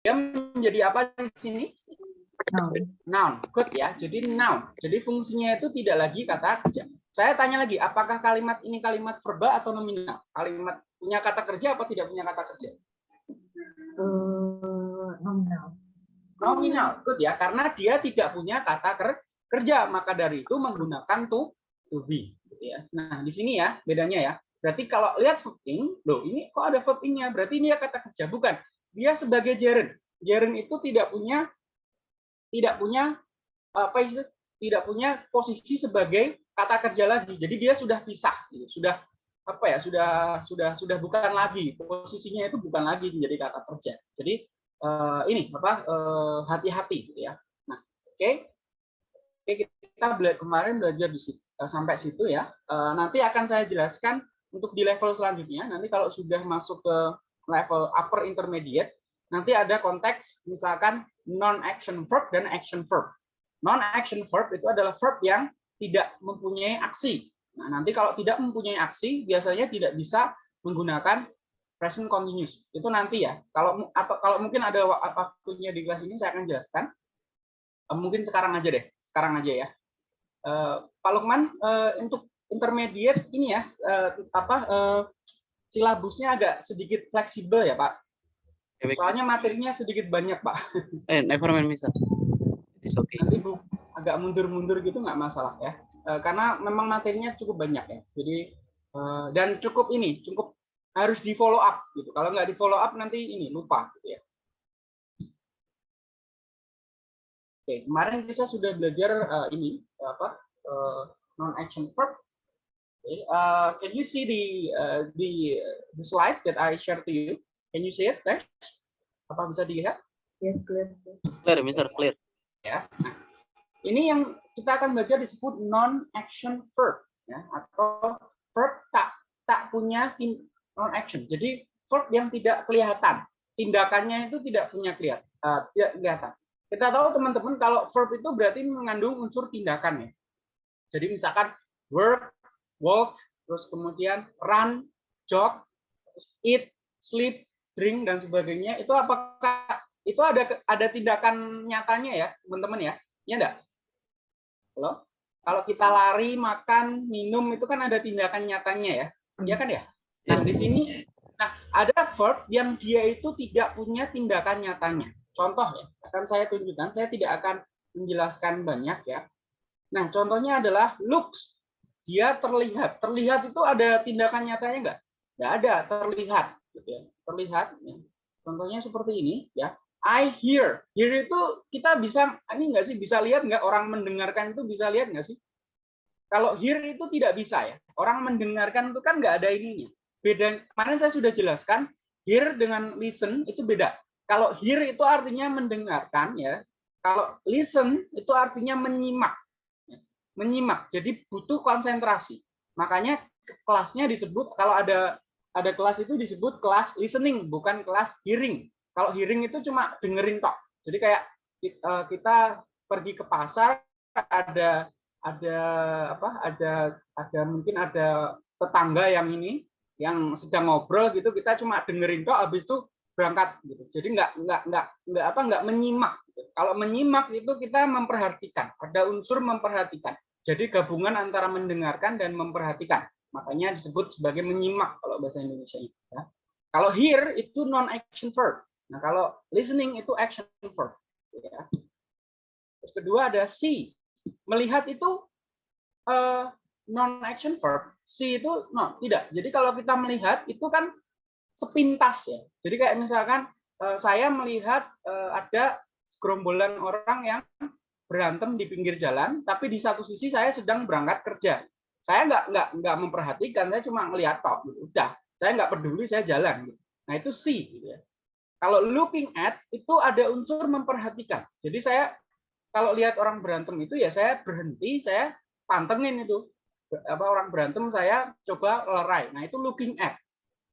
dia menjadi apa di sini? Noun. Noun. Good ya. Jadi noun. Jadi fungsinya itu tidak lagi kata kerja. Saya tanya lagi, apakah kalimat ini kalimat verba atau nominal? Kalimat punya kata kerja apa tidak punya kata kerja? Eh, nominal. Nominal. Good ya. Karena dia tidak punya kata ker- kerja, maka dari itu menggunakan to to be. Gitu ya. Nah, di sini ya bedanya ya. Berarti kalau lihat verb ing, loh ini kok ada verb ing-nya? Berarti ini ya kata kerja, bukan. Dia sebagai gerund. Gerund itu tidak punya tidak punya apa itu? Tidak punya posisi sebagai kata kerja lagi. Jadi dia sudah pisah, sudah apa ya? Sudah sudah sudah bukan lagi posisinya itu bukan lagi menjadi kata kerja. Jadi eh, ini apa? eh, hati-hati gitu ya. Nah, oke. Oke, kita bela- kemarin belajar di situ, eh, sampai situ ya. Nanti akan saya jelaskan untuk di level selanjutnya. Nanti kalau sudah masuk ke level upper intermediate, nanti ada konteks misalkan non-action verb dan action verb. Non-action verb itu adalah verb yang tidak mempunyai aksi. Nah, nanti kalau tidak mempunyai aksi, biasanya tidak bisa menggunakan present continuous. Itu nanti ya. Kalau atau kalau mungkin ada wa- waktunya di kelas ini saya akan jelaskan. Eh, Mungkin sekarang aja deh. Sekarang aja ya. Eh, Pak Lukman, eh, untuk intermediate ini ya apa silabusnya agak sedikit fleksibel ya Pak. Ya. Soalnya materinya sedikit banyak Pak. Eh, never mind, Mister. It's okay. Nanti bu, agak mundur-mundur gitu nggak masalah ya. Eh, karena memang materinya cukup banyak ya. Jadi eh, dan cukup ini, cukup harus di follow up gitu. Kalau nggak di follow up nanti ini lupa gitu ya. Oke, kemarin kita sudah belajar eh, ini apa non action verb. Okay, uh, can you see the uh, the the slide that I shared to you? Can you see it, Tesh? Apa bisa dilihat? Yes, clear. Clear, Mister, clear. ya. Nah, ini yang kita akan belajar disebut non-action verb ya atau verb tak tak punya non action. Jadi verb yang tidak kelihatan, tindakannya itu tidak punya kelihatan, eh, tidak kelihatan. Kita tahu teman-teman kalau verb itu berarti mengandung unsur tindakan ya. Jadi misalkan work, walk, terus kemudian run, jog, terus eat, sleep, drink dan sebagainya. Itu apakah itu ada ada tindakan nyatanya ya teman-teman ya? Ya enggak halo? Kalau kita lari makan minum itu kan ada tindakan nyatanya ya? Ya kan ya? Nah Yes. di sini nah ada verb yang dia itu tidak punya tindakan nyatanya. Contoh ya akan saya tunjukkan saya tidak akan menjelaskan banyak ya. Nah contohnya adalah looks dia terlihat terlihat itu ada tindakan nyatanya enggak enggak ada terlihat gitu ya terlihat ya. contohnya seperti ini ya I hear. Hear itu kita bisa ini enggak sih bisa lihat nggak orang mendengarkan itu bisa lihat nggak sih? Kalau hear itu tidak bisa ya. Orang mendengarkan itu kan nggak ada ininya. Beda. Kemarin saya sudah jelaskan hear dengan listen itu beda. Kalau hear itu artinya mendengarkan ya. Kalau listen itu artinya menyimak. Menyimak. Jadi butuh konsentrasi. Makanya kelasnya disebut kalau ada ada kelas itu disebut kelas listening bukan kelas hearing. Kalau hearing itu cuma dengerin tok. Jadi kayak eh, kita pergi ke pasar ada ada apa? Ada ada mungkin ada tetangga yang ini yang sedang ngobrol gitu kita cuma dengerin tok habis itu berangkat gitu. Jadi nggak nggak nggak nggak apa nggak menyimak. gitu. Kalau menyimak itu kita memperhatikan, ada unsur memperhatikan. Jadi gabungan antara mendengarkan dan memperhatikan. Makanya disebut sebagai menyimak kalau bahasa Indonesia ya. Kalau hear itu non action verb. Nah, kalau listening itu action verb. Ya. Terus kedua ada see. Melihat itu eh, non action verb. See itu no, tidak. Jadi kalau kita melihat itu kan sepintas ya. Jadi kayak misalkan eh, saya melihat eh, ada segerombolan orang yang berantem di pinggir jalan, tapi di satu sisi saya sedang berangkat kerja. Saya nggak nggak nggak memperhatikan, saya cuma ngelihat tok. Gitu. Udah, saya nggak peduli, saya jalan. Gitu. Nah itu see. Gitu ya. Kalau looking at itu ada unsur memperhatikan. Jadi saya kalau lihat orang berantem itu ya saya berhenti, saya pantengin itu apa orang berantem saya coba lerai. Nah itu looking at.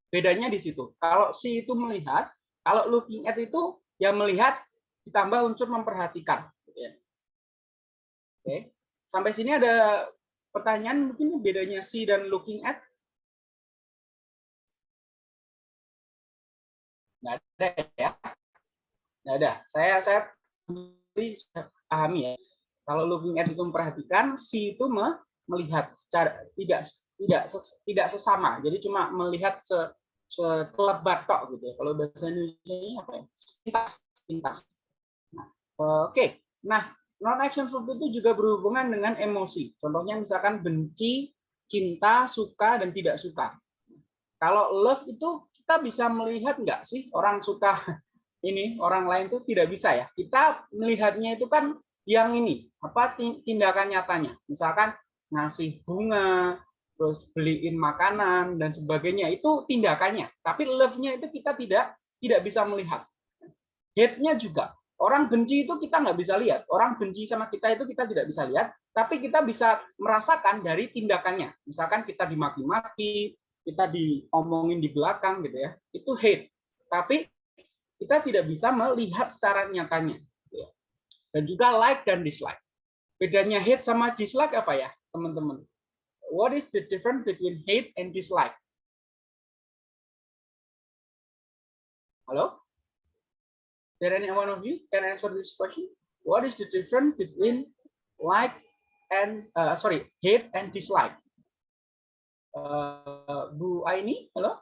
Bedanya di situ. Kalau si itu melihat, kalau looking at itu ya melihat ditambah unsur memperhatikan. Oke, sampai sini ada pertanyaan mungkin bedanya see dan looking at? Nggak ada ya? Ya udah, saya saya pahami ya. Kalau looking at itu memperhatikan, see itu me- melihat secara tidak tidak tidak sesama. Jadi cuma melihat se sekelebat tok gitu ya. Kalau bahasa Indonesia apa ya? Sepintas, sepintas. Nah, oke. Nah, non action verb itu juga berhubungan dengan emosi. Contohnya misalkan benci, cinta, suka dan tidak suka. Kalau love itu kita bisa melihat nggak sih orang suka ini orang lain itu tidak bisa ya. Kita melihatnya itu kan yang ini apa ti- tindakan nyatanya. Misalkan ngasih bunga, terus beliin makanan dan sebagainya itu tindakannya. Tapi love-nya itu kita tidak tidak bisa melihat. Hate-nya juga. Orang benci itu kita nggak bisa lihat. Orang benci sama kita itu kita tidak bisa lihat, tapi kita bisa merasakan dari tindakannya. Misalkan kita dimaki-maki, kita diomongin di belakang gitu ya. Itu hate. Tapi kita tidak bisa melihat secara nyatanya. gitu ya. Dan juga like dan dislike. Bedanya hate sama dislike apa ya, teman-teman? What is the difference between hate and dislike? Hello? There any one of you can answer this question? What is the difference between like and uh, sorry hate and dislike? Uh, Bu Aini, halo?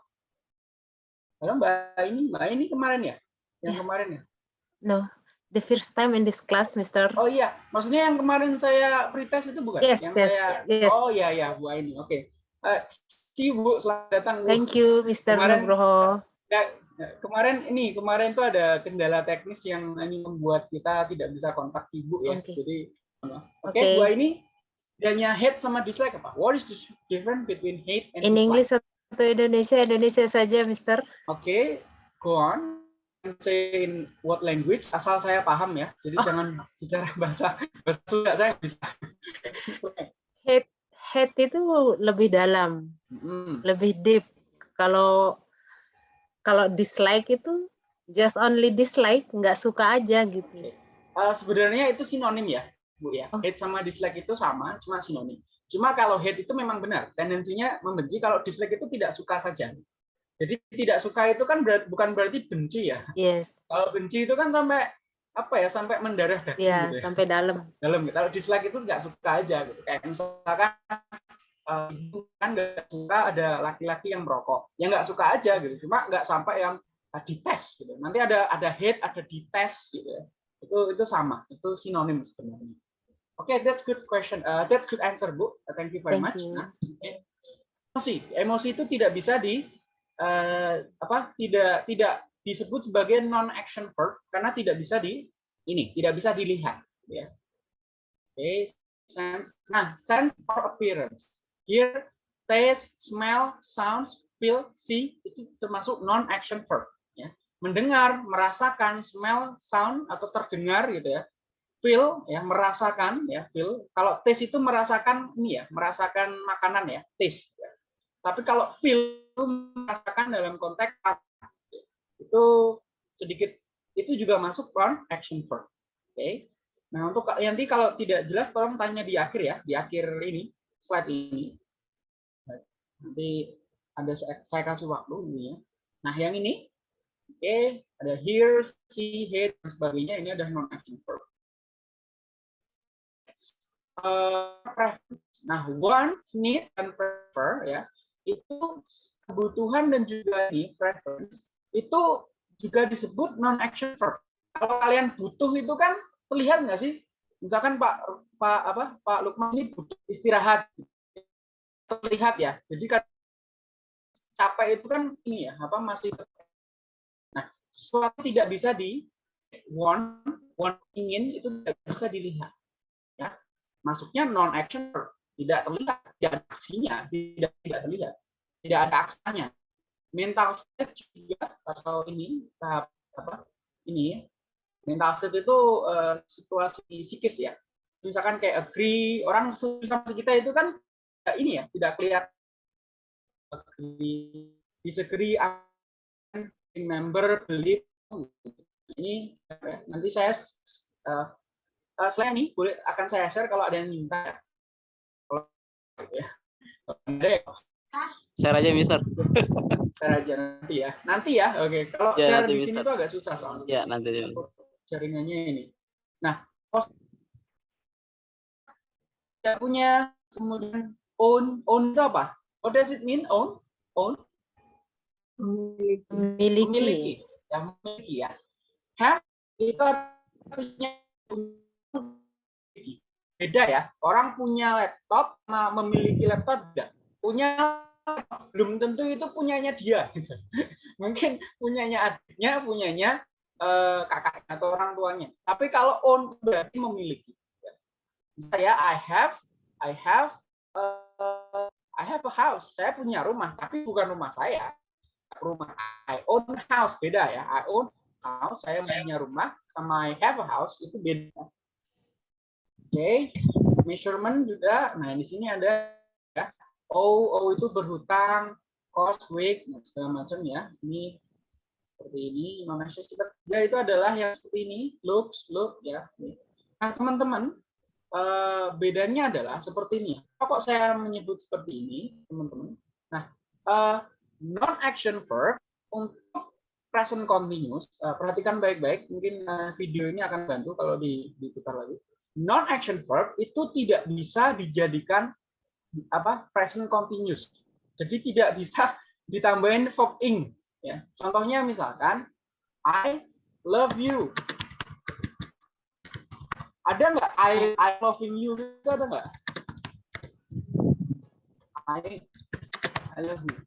Halo Mbak Aini, Mbak Aini kemarin ya? Yang Ya. kemarin ya? No, the first time in this class, Mr. Oh iya, maksudnya yang kemarin saya pretest itu bukan? Yes, yang yes, saya yes. Oh iya iya Bu Aini. Oke. Eh, si Bu selamat datang Bu. Thank you. Kemarin- Nugroho. Ya, kemarin ini kemarin tuh ada kendala teknis yang ini membuat kita tidak bisa kontak Ibu ya. Oke. Jadi oke Oke. Bu Aini bedanya hate sama dislike apa? What is the difference between hate and In dislike? English atau Indonesia, Indonesia saja, Mr. Oke, go on. Say in what language asal saya paham ya. Jadi Oh. jangan bicara bahasa bahasa Sunda saya bisa. Hate, hate itu lebih dalam, Hmm. lebih deep. Kalau kalau dislike itu just only dislike, nggak suka aja gitu. Eh, sebenarnya itu sinonim ya, Bu ya. Oh. Hate sama dislike itu sama, cuma sinonim. Cuma kalau hate itu memang benar, tendensinya membenci. Kalau dislike itu tidak suka saja. Jadi tidak suka itu kan berat- bukan berarti benci ya. Yes, Kalau benci itu kan sampai apa ya, sampai mendarah daging ya gitu ya. sampai dalam. dalam. Kalau dislike itu nggak suka aja gitu. Kayak misalkan ibu kan nggak suka ada laki-laki yang merokok, ya nggak suka aja gitu. Cuma nggak sampai yang eh, dites gitu. Nanti ada ada hate, ada dites gitu ya. Itu itu sama, itu sinonim sebenarnya. Oke, that's good question. Uh, that's good answer, Bu. Uh, Thank you very Thank much. you. Nah, oke. Emosi, emosi itu tidak bisa di eh, apa? Tidak tidak disebut sebagai non action verb karena tidak bisa di ini, tidak bisa dilihat, ya. Oke, sense. Nah, sense or appearance. Here, taste, smell, sounds, feel, see itu termasuk non action verb, ya. Mendengar, merasakan, smell, sound atau terdengar gitu ya. Feel ya, merasakan ya, feel. Kalau taste itu merasakan ini ya, merasakan makanan ya, taste. ya. Tapi kalau feel itu merasakan dalam konteks itu sedikit itu juga masuk non action verb. Oke. Nah, untuk nanti kalau tidak jelas tolong tanya di akhir ya, di akhir ini slide ini. Nanti ada saya, kasih waktu ini ya. Nah, yang ini oke, ada hear, see, hear dan sebagainya ini ada non action verb. Uh. Nah, want, need, dan prefer ya, itu kebutuhan dan juga ini preference itu juga disebut non action verb. Kalau kalian butuh itu kan terlihat nggak sih? Misalkan Pak Pak apa Pak Lukman ini butuh istirahat, terlihat ya. Jadi kan capek itu kan ini ya apa masih nah sesuatu tidak bisa di want want ingin itu tidak bisa dilihat ya masuknya non action tidak terlihat tidak ada aksinya tidak tidak terlihat tidak ada aksanya mental state juga atau ini tahap apa ini. Mental state itu eh, situasi psikis ya misalkan kayak agree orang sama kita itu kan ini ya tidak kelihatan agree disagree remember believe ini ya, nanti saya uh, uh, selain ini boleh akan saya share kalau ada yang minta ya. kalau ya. Ya, Share aja, Mister. Share aja nanti ya. Nanti ya. Oke. Kalau Ya, share di sini bisa. tuh agak susah soalnya. Ya, nanti. Jaringannya ini. Nah, host tidak punya kemudian own own itu apa? What does it mean own? Own Memiliki. Memiliki. Ya, memiliki ya. Have itu artinya memiliki. Beda ya. Orang punya laptop sama memiliki laptop tidak. Punya belum tentu itu punyanya dia. Mungkin punyanya adiknya, punyanya eh, kakaknya atau orang tuanya. Tapi kalau own berarti memiliki. Saya I have I have eh, I have a house. Saya punya rumah, tapi bukan rumah saya. Rumah I own house beda ya. I own house, saya punya rumah sama I have a house itu beda. Oke, measurement juga. Nah, di sini ada ya. O, O itu berhutang, cost, weight, segala macam ya. Ini seperti ini. Indonesia ya itu adalah yang seperti ini, looks, look ya. Nah, teman-teman, eh, bedanya adalah seperti ini. Kok saya menyebut seperti ini, teman-teman? Nah, eh, non-action verb untuk present continuous, eh, perhatikan baik-baik, mungkin video ini akan bantu kalau di- diputar lagi. Non-action verb itu tidak bisa dijadikan apa present continuous. Jadi tidak bisa ditambahin verb ing. Ya. Contohnya misalkan, I love you. Ada nggak I, I loving you itu ada nggak? I I love you.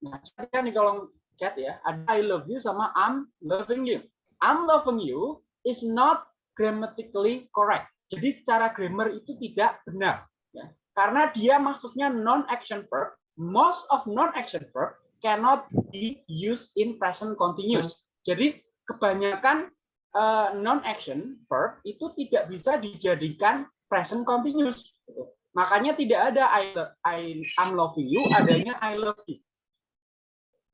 Nah, saya di kolom chat ya, ada I love you sama I'm loving you. I'm loving you is not grammatically correct. Jadi secara grammar itu tidak benar. Ya. Karena dia masuknya non-action verb. Most of non-action verb cannot be used in present continuous. Jadi kebanyakan eh, non-action verb itu tidak bisa dijadikan present continuous. Makanya tidak ada I, I I'm loving you, adanya I love you.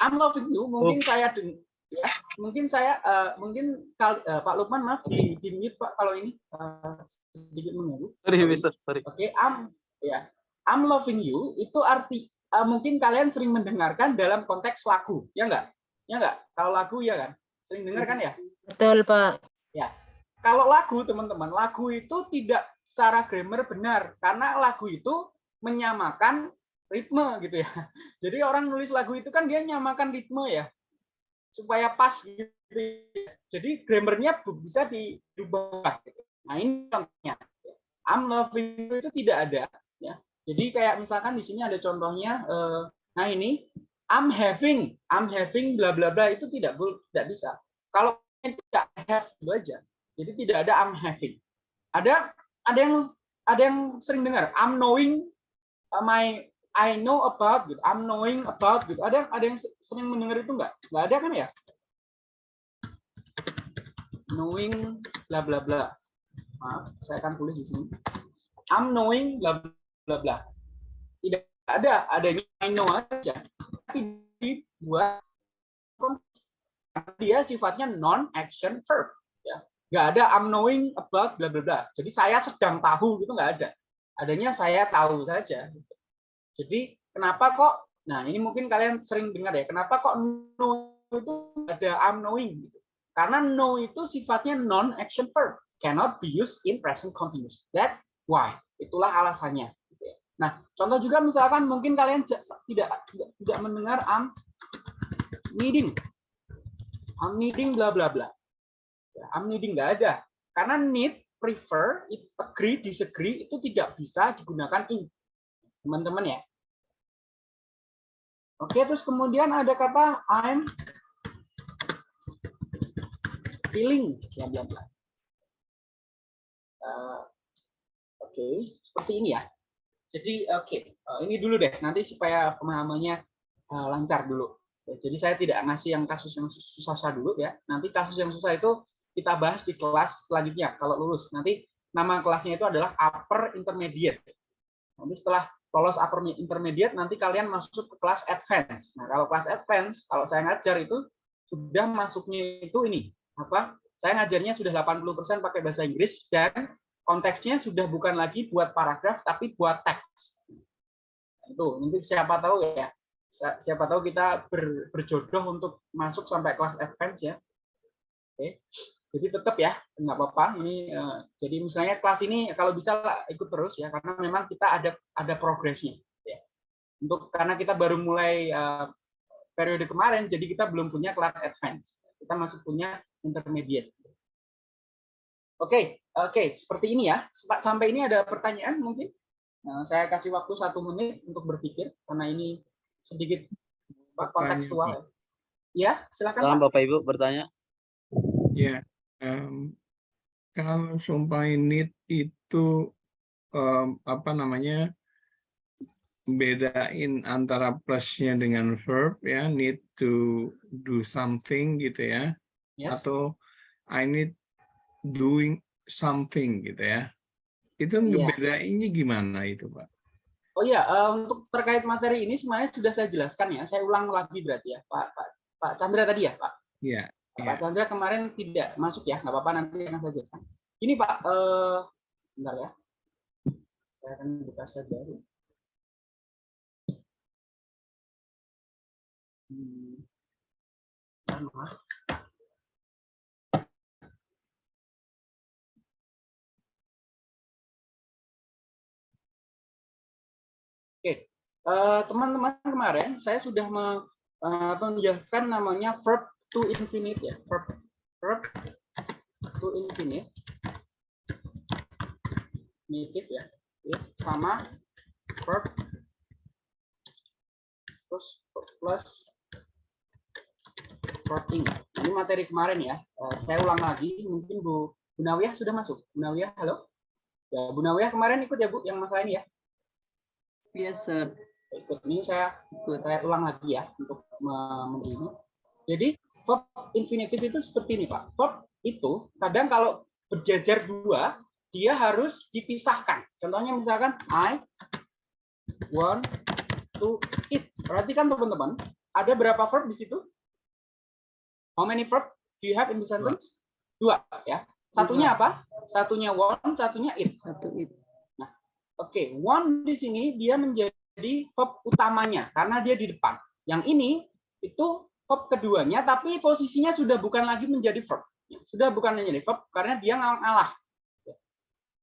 I'm loving you mungkin saya deng- ya mungkin saya eh, mungkin kal- eh, Pak Lukman maaf di, di mute Pak kalau ini eh, sedikit mengganggu. Sorry. Sorry. Oke, I'm ya I'm loving you itu arti eh, mungkin kalian sering mendengarkan dalam konteks lagu ya enggak ya enggak kalau lagu ya kan? Sering dengar kan ya? Betul, Pak. kalau lagu teman-teman lagu itu tidak secara grammar benar karena lagu itu menyamakan ritme gitu ya. Jadi orang nulis lagu itu kan dia nyamakan ritme ya supaya pas gitu ya. jadi grammarnya bisa dirubah gitu. nah ini contohnya. I'm loving you itu tidak ada ya jadi kayak misalkan di sini ada contohnya eh, nah ini I'm having I'm having bla bla bla itu tidak tidak bisa kalau tidak have itu aja jadi tidak ada I'm having. Ada ada yang ada yang sering dengar I'm knowing uh, my I know about gitu. I'm knowing about gitu. Ada ada yang sering mendengar itu enggak? Enggak ada kan ya? Knowing bla bla bla. Maaf, saya akan tulis di sini. I'm knowing bla bla bla. Tidak ada, adanya I know aja. Dibuat dia sifatnya non action verb ya nggak ada I'm knowing about bla bla bla jadi saya sedang tahu gitu nggak ada adanya saya tahu saja jadi kenapa kok nah ini mungkin kalian sering dengar ya kenapa kok know itu ada I'm knowing gitu. karena know itu sifatnya non action verb cannot be used in present continuous that's why itulah alasannya. Nah contoh juga misalkan mungkin kalian tidak tidak, tidak mendengar I'm needing I'm needing bla bla bla. Ya, I'm needing nggak ada. Karena need, prefer, it- agree, disagree itu tidak bisa digunakan in. Teman-teman ya. Oke, terus kemudian ada kata I'm feeling bla bla bla. Eh, Oke, seperti ini ya. Jadi oke, eh, ini dulu deh nanti supaya pemahamannya eh, lancar dulu. Jadi saya tidak ngasih yang kasus yang sus- susah-susah dulu ya. Nanti kasus yang susah itu kita bahas di kelas selanjutnya kalau lulus. Nanti nama kelasnya itu adalah upper intermediate. Nanti setelah lolos upper intermediate nanti kalian masuk ke kelas advance. Nah, kalau kelas advance kalau saya ngajar itu sudah masuknya itu ini apa? Saya ngajarnya sudah 80% pakai bahasa Inggris dan konteksnya sudah bukan lagi buat paragraf tapi buat teks. Itu nanti siapa tahu ya. si- Siapa tahu kita ber- berjodoh untuk masuk sampai kelas advance ya. Oke. Jadi tetap ya, nggak apa-apa. Ini eh, jadi misalnya kelas ini kalau bisa ikut terus ya, karena memang kita ada ada progresnya. Ya. Untuk karena kita baru mulai eh, periode kemarin, jadi kita belum punya kelas advance. Kita masih punya intermediate. Oke, oke, seperti ini ya. Pak, Sampai ini ada pertanyaan mungkin? Nah, saya kasih waktu satu menit untuk berpikir karena ini sedikit kontekstual. Ya, ya silakan. Pak. Bapak Ibu bertanya. Ya, em, kalau sumpah need itu em, apa namanya bedain antara plusnya dengan verb ya need to do something gitu ya Yes. atau I need doing something gitu ya itu Iya. ngebedainnya gimana itu pak? Oh iya, eh, untuk terkait materi ini sebenarnya sudah saya jelaskan ya. Saya ulang lagi berarti ya, Pak Pak, Pak Chandra tadi ya, Pak. Iya. Pak Iya. Chandra kemarin tidak masuk ya, nggak apa-apa nanti akan saya jelaskan. Ini Pak, eh, bentar ya. Saya akan buka slide baru. Hmm. Eh, teman-teman kemarin saya sudah eh, menjelaskan namanya verb to infinite ya, verb verb to infinite, infinitive ya, Oke, sama verb terus plus verbing. Ini materi kemarin ya. Eh, saya ulang lagi, mungkin Bu Bu Nawiyah sudah masuk. Bu Nawiyah, halo. Ya, Bu Nawiyah kemarin ikut ya Bu yang masalah ini ya. Yes, sir. Ikut ini saya Ikut. saya ulang lagi ya untuk begini. Jadi verb infinitive itu seperti ini Pak. Verb itu kadang kalau berjajar dua dia harus dipisahkan. Contohnya misalkan I want to eat. Perhatikan teman-teman, ada berapa verb di situ? How many verb do you have in the sentence? Dua ya. Satunya apa? Satunya want, satunya eat. Satu itu. Oke, one di sini dia menjadi verb utamanya karena dia di depan. Yang ini itu verb keduanya, tapi posisinya sudah bukan lagi menjadi verb. Sudah bukan menjadi verb karena dia ngal- ngalah.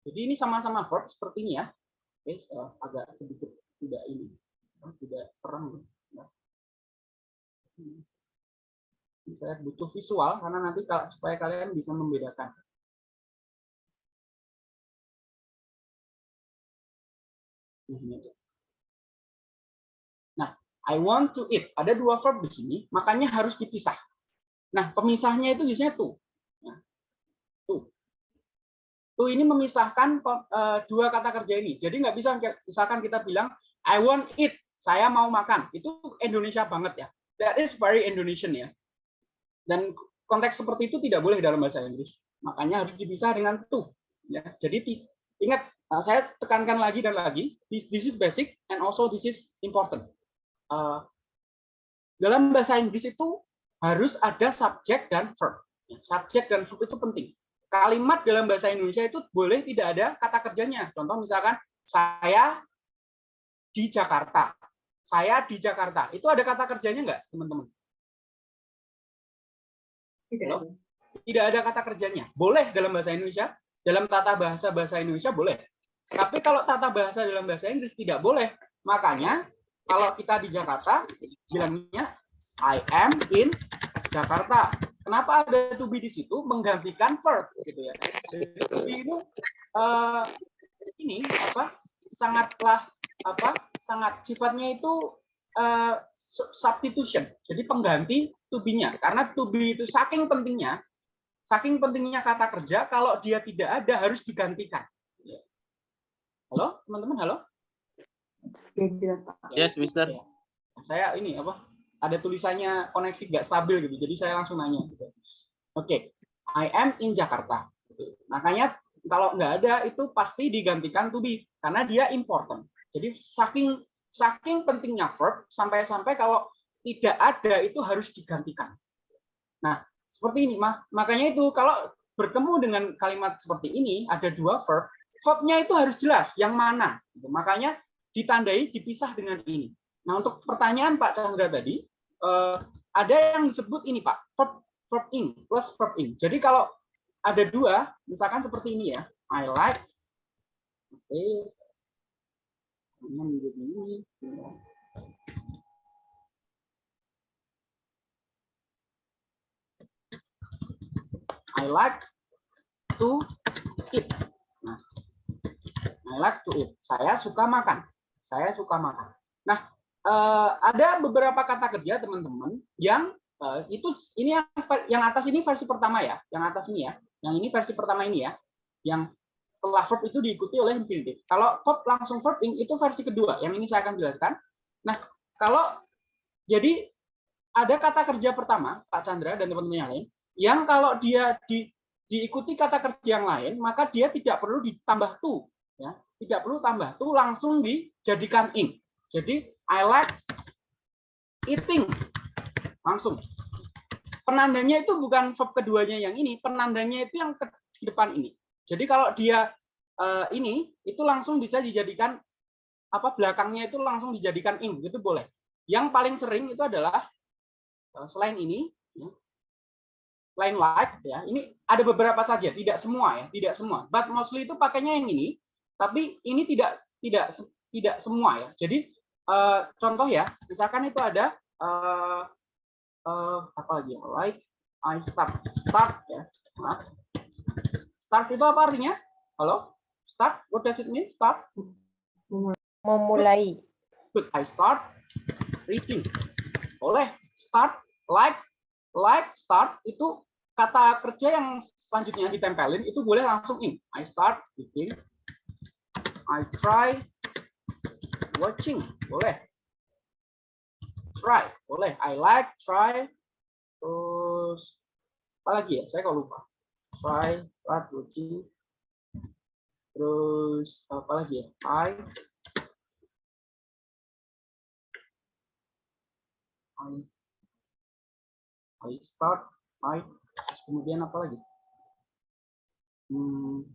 Jadi ini sama-sama verb seperti ini ya. Oke, eh, agak sedikit tidak ini, tidak terang. ya. Ini Saya butuh visual karena nanti supaya kalian bisa membedakan. Ini. Nah, I want to eat. Ada dua verb di sini, makanya harus dipisah. Nah, pemisahnya itu biasanya tuh. Ya. Tuh. Tuh ini memisahkan eh, dua kata kerja ini. Jadi nggak bisa misalkan kita bilang I want eat, saya mau makan. Itu Indonesia banget ya. That is very Indonesian ya. Dan konteks seperti itu tidak boleh dalam bahasa Inggris. Makanya harus dipisah dengan tuh. Ya. Jadi ingat Nah, saya tekankan lagi dan lagi, this is basic and also this is important. Uh, dalam bahasa Inggris itu harus ada subjek dan verb. Ya, Subjek dan verb itu penting. Kalimat dalam bahasa Indonesia itu boleh tidak ada kata kerjanya. Contoh misalkan saya di Jakarta. Saya di Jakarta. Itu ada kata kerjanya enggak, teman-teman? Halo? Tidak ada kata kerjanya. Boleh dalam bahasa Indonesia, dalam tata bahasa bahasa Indonesia boleh. Tapi kalau tata bahasa dalam bahasa Inggris tidak boleh. Makanya kalau kita di Jakarta bilangnya I am in Jakarta. Kenapa ada to be di situ menggantikan verb gitu ya. Jadi itu eh, ini apa? sangatlah apa? sangat sifatnya itu su- substitution. Jadi pengganti to be-nya. Karena to be itu saking pentingnya saking pentingnya kata kerja kalau dia tidak ada harus digantikan. Halo, teman-teman, halo? Oke, jelas Pak. Yes, Mister. Ya. Saya ini apa? Ada tulisannya koneksi nggak stabil gitu, jadi saya langsung nanya. Gitu. Oke, I am in Jakarta. Gitu. Makanya kalau nggak ada itu pasti digantikan to be karena dia important. Jadi saking saking pentingnya verb sampai-sampai kalau tidak ada itu harus digantikan. Nah, seperti ini mah makanya itu kalau bertemu dengan kalimat seperti ini ada dua verb, verbnya itu harus jelas yang mana. Gitu. Makanya ditandai dipisah dengan ini. Nah, untuk pertanyaan Pak Chandra tadi, eh, ada yang disebut ini Pak, verb, verb ing plus verb ing. Jadi kalau ada dua, misalkan seperti ini ya, I like, oke, ini, I like to eat. Nah, I like to eat. Saya suka makan. Saya suka makan. Nah, eh, ada beberapa kata kerja teman-teman yang eh, itu ini yang yang atas ini versi pertama ya, yang atas ini ya, yang ini versi pertama ini ya, yang setelah verb itu diikuti oleh infinitive. Kalau verb langsung verb ing itu versi kedua, yang ini saya akan jelaskan. Nah, kalau jadi ada kata kerja pertama, Pak Chandra dan teman-teman yang lain, yang kalau dia di, diikuti kata kerja yang lain, maka dia tidak perlu ditambah to, ya, tidak perlu tambah to, langsung dijadikan ing. Jadi I like eating, langsung. Penandanya itu bukan verb keduanya yang ini, penandanya itu yang ke depan ini. Jadi kalau dia eh, ini, itu langsung bisa dijadikan apa belakangnya itu langsung dijadikan ing, itu boleh. Yang paling sering itu adalah eh, selain ini, ya, line like ya ini ada beberapa saja tidak semua ya tidak semua but mostly itu pakainya yang ini tapi ini tidak tidak tidak semua ya. Jadi uh, contoh ya misalkan itu ada uh, uh, apa lagi ya? Like I start start ya. Nah, start itu apa artinya? Halo? Start? What does it mean? Start? Memulai. good. I start reading. Boleh. Start like like start itu kata kerja yang selanjutnya ditempelin itu boleh langsung in. I start eating. I try watching. Boleh. Try. Boleh. I like, try. Terus apa lagi ya? Saya kalau lupa. Try, start watching. Terus apa lagi ya? I I I start I kemudian apa lagi? Hmm,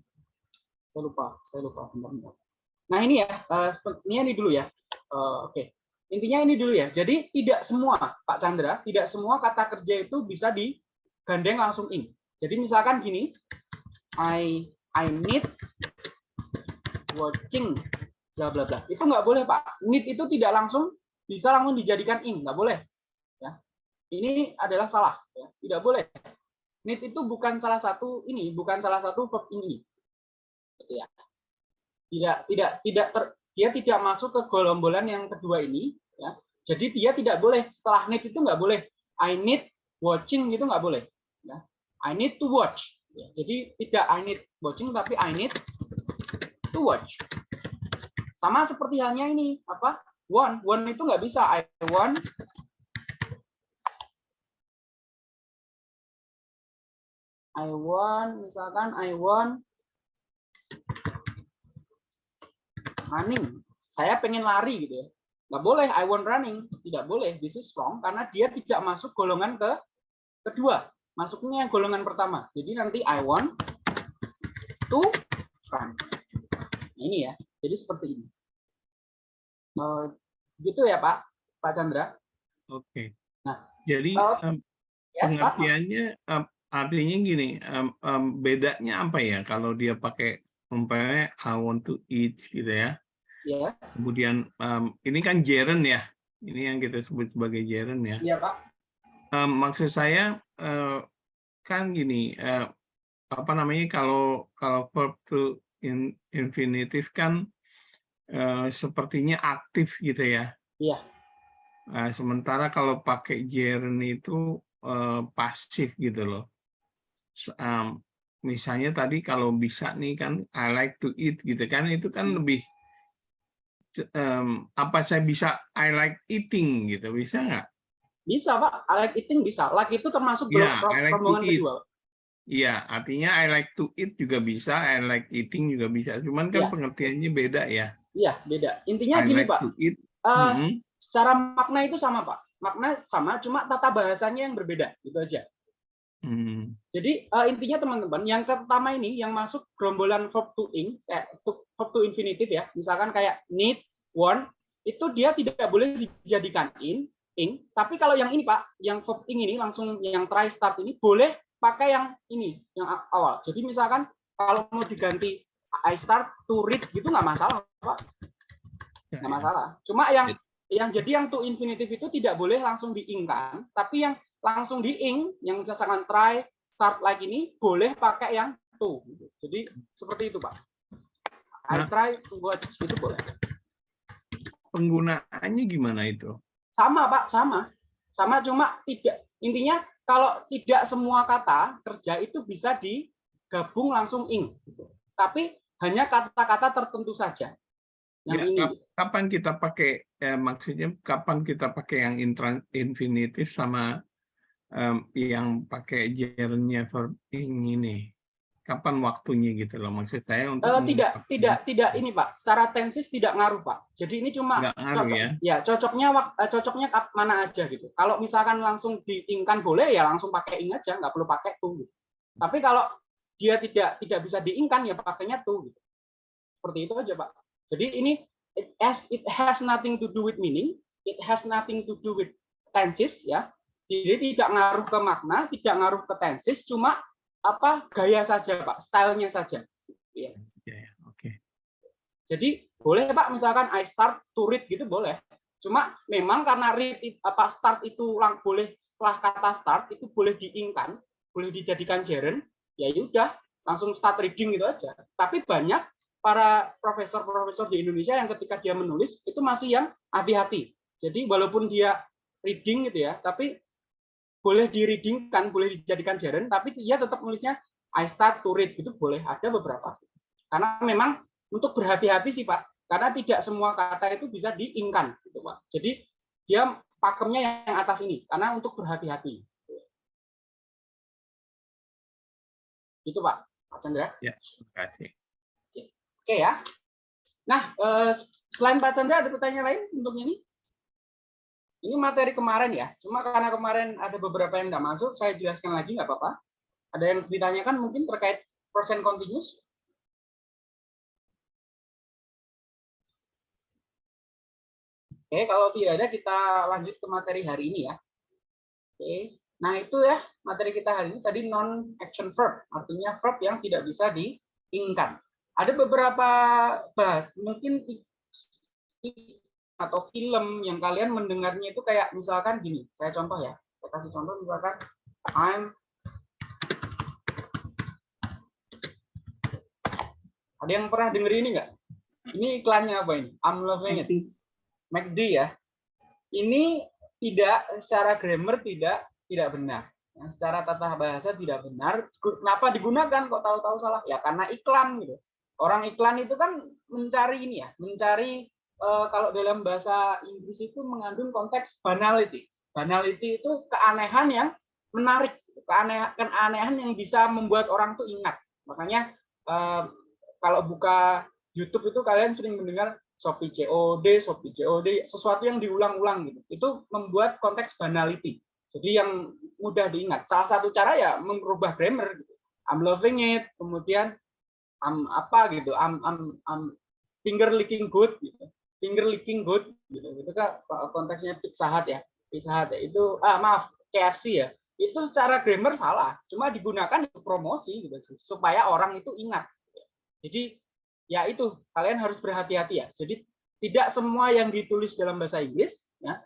saya lupa, saya lupa. Bentar, bentar. Nah ini ya, uh, ini, ini dulu ya. Uh, Oke, intinya ini dulu ya. Jadi tidak semua, Pak Chandra, tidak semua kata kerja itu bisa digandeng langsung in. Jadi misalkan gini, I I need watching bla bla bla. Itu nggak boleh Pak. Need itu tidak langsung bisa langsung dijadikan in, nggak boleh. Ya. Ini adalah salah. Ya. Tidak boleh need itu bukan salah satu ini, bukan salah satu verb ini. Ya. Tidak tidak tidak ter, dia tidak masuk ke golombolan yang kedua ini ya. Jadi dia tidak boleh setelah need itu nggak boleh I need watching gitu nggak boleh ya. I need to watch. Ya, jadi tidak I need watching tapi I need to watch. Sama seperti halnya ini apa? One, one itu nggak bisa I want I want, misalkan I want running. Saya pengen lari gitu ya. Nggak boleh I want running. Tidak boleh. This is wrong karena dia tidak masuk golongan ke kedua. Masuknya yang golongan pertama. Jadi nanti I want to run. Nah, ini ya. Jadi seperti ini. Uh, gitu ya Pak, Pak Chandra. Oke. Nah, jadi uh, um, yes, pengertiannya um, artinya gini, um, um, bedanya apa ya kalau dia pakai umpamanya I want to eat gitu ya. Ya. Kemudian um, ini kan gerund ya. Ini yang kita sebut sebagai gerund ya. Iya, Pak. Um, maksud saya uh, kan gini, uh, apa namanya kalau kalau verb to in, infinitive kan uh, sepertinya aktif gitu ya. Iya. Uh, sementara kalau pakai gerund itu uh, pasif gitu loh um, misalnya tadi kalau bisa nih kan I like to eat gitu kan itu kan Hmm. lebih um, apa saya bisa I like eating gitu bisa nggak? Bisa, Pak. I like eating bisa. Like itu termasuk belum I like rombongan kedua. Iya, artinya I like to eat juga bisa, I like eating juga bisa. Cuman kan Iya. pengertiannya beda ya. Iya, beda. Intinya I gini, like Pak. to eat. Eh, Mhm. Secara makna itu sama, Pak. Makna sama, cuma tata bahasanya yang berbeda. Gitu aja. Hmm. Jadi eh, intinya teman-teman, yang pertama ini yang masuk gerombolan verb to ing, to- verb to infinitive ya. Misalkan kayak need, want itu dia tidak boleh dijadikan in ing tapi kalau yang ini Pak yang verb ing ini langsung yang try start ini boleh pakai yang ini yang awal jadi misalkan kalau mau diganti I start to read gitu nggak masalah Pak Ya, nggak ya. masalah cuma yang yang jadi yang to infinitive itu tidak boleh langsung diingkan tapi yang langsung diing yang misalkan try start like ini boleh pakai yang to gitu. jadi seperti itu Pak I Nah. try to watch gitu boleh Penggunaannya gimana itu? sama pak sama sama cuma tidak intinya kalau tidak semua kata kerja itu bisa digabung langsung ing gitu. tapi hanya kata-kata tertentu saja yang Ya, ini kap- kapan kita pakai eh, maksudnya kapan kita pakai yang infinitif sama em, yang pakai gerundnya verb ing ini? Kapan waktunya gitu loh maksud saya untuk Eh, tidak tidak tidak ini pak secara tensis tidak ngaruh pak jadi ini cuma ngaruh cocok ya. ya cocoknya eh, cocoknya mana aja gitu kalau misalkan langsung diingkan boleh ya langsung pakai ing aja nggak perlu pakai to gitu. tapi kalau dia tidak tidak bisa diingkan ya pakainya to gitu. seperti itu aja pak jadi ini it has it has nothing to do with meaning it has nothing to do with tenses ya jadi tidak ngaruh ke makna tidak ngaruh ke tenses cuma apa gaya saja pak stylenya saja Ya, Oke. jadi boleh Pak misalkan I start to read gitu boleh. Cuma memang karena read apa start itu lang boleh setelah kata start itu boleh diingkan, boleh dijadikan gerund, ya udah langsung start reading gitu aja. Tapi banyak para profesor-profesor di Indonesia yang ketika dia menulis itu masih yang hati-hati. Jadi walaupun dia reading gitu ya, tapi boleh di readingkan, boleh dijadikan gerund, tapi dia tetap nulisnya I start to read gitu boleh ada beberapa. Karena memang untuk berhati-hati sih Pak, karena tidak semua kata itu bisa diingkan gitu Pak. Jadi dia pakemnya yang atas ini, karena untuk berhati-hati. Itu Pak, Pak Chandra. Terima kasih. Oke ya. Nah, eh, selain Pak Chandra ada pertanyaan lain untuk ini? Ini materi kemarin ya, cuma karena kemarin ada beberapa yang nggak masuk, saya jelaskan lagi nggak apa-apa. Ada yang ditanyakan mungkin terkait persen continuous? Oke, kalau tidak ada kita lanjut ke materi hari ini ya. Oke, nah itu ya materi kita hari ini tadi non action verb, artinya verb yang tidak bisa diingkan. Ada beberapa bahas, mungkin atau film yang kalian mendengarnya itu kayak misalkan gini, saya contoh ya, saya kasih contoh misalkan I'm ada yang pernah denger ini nggak? Ini iklannya apa ini? I'm loving it. McD ya. Ini tidak secara grammar tidak tidak benar. Yang secara tata bahasa tidak benar. Kenapa digunakan kok tahu-tahu salah? Ya karena iklan gitu. Orang iklan itu kan mencari ini ya, mencari eh, kalau dalam bahasa Inggris itu mengandung konteks banality. Banality itu keanehan yang menarik, keanehan, keanehan yang bisa membuat orang tuh ingat. Makanya eh, kalau buka YouTube itu kalian sering mendengar Shopee COD, Shopee COD, sesuatu yang diulang-ulang gitu. Itu membuat konteks banality. Jadi yang mudah diingat. Salah satu cara ya merubah grammar gitu. I'm loving it, kemudian I'm apa gitu, I'm I'm, I'm finger licking good gitu. Finger licking good gitu. Itu kan konteksnya Pizza Hut ya. Pizza Hut ya. Itu ah maaf, KFC ya. Itu secara grammar salah, cuma digunakan untuk promosi gitu supaya orang itu ingat. Jadi ya itu kalian harus berhati-hati ya. Jadi tidak semua yang ditulis dalam bahasa Inggris ya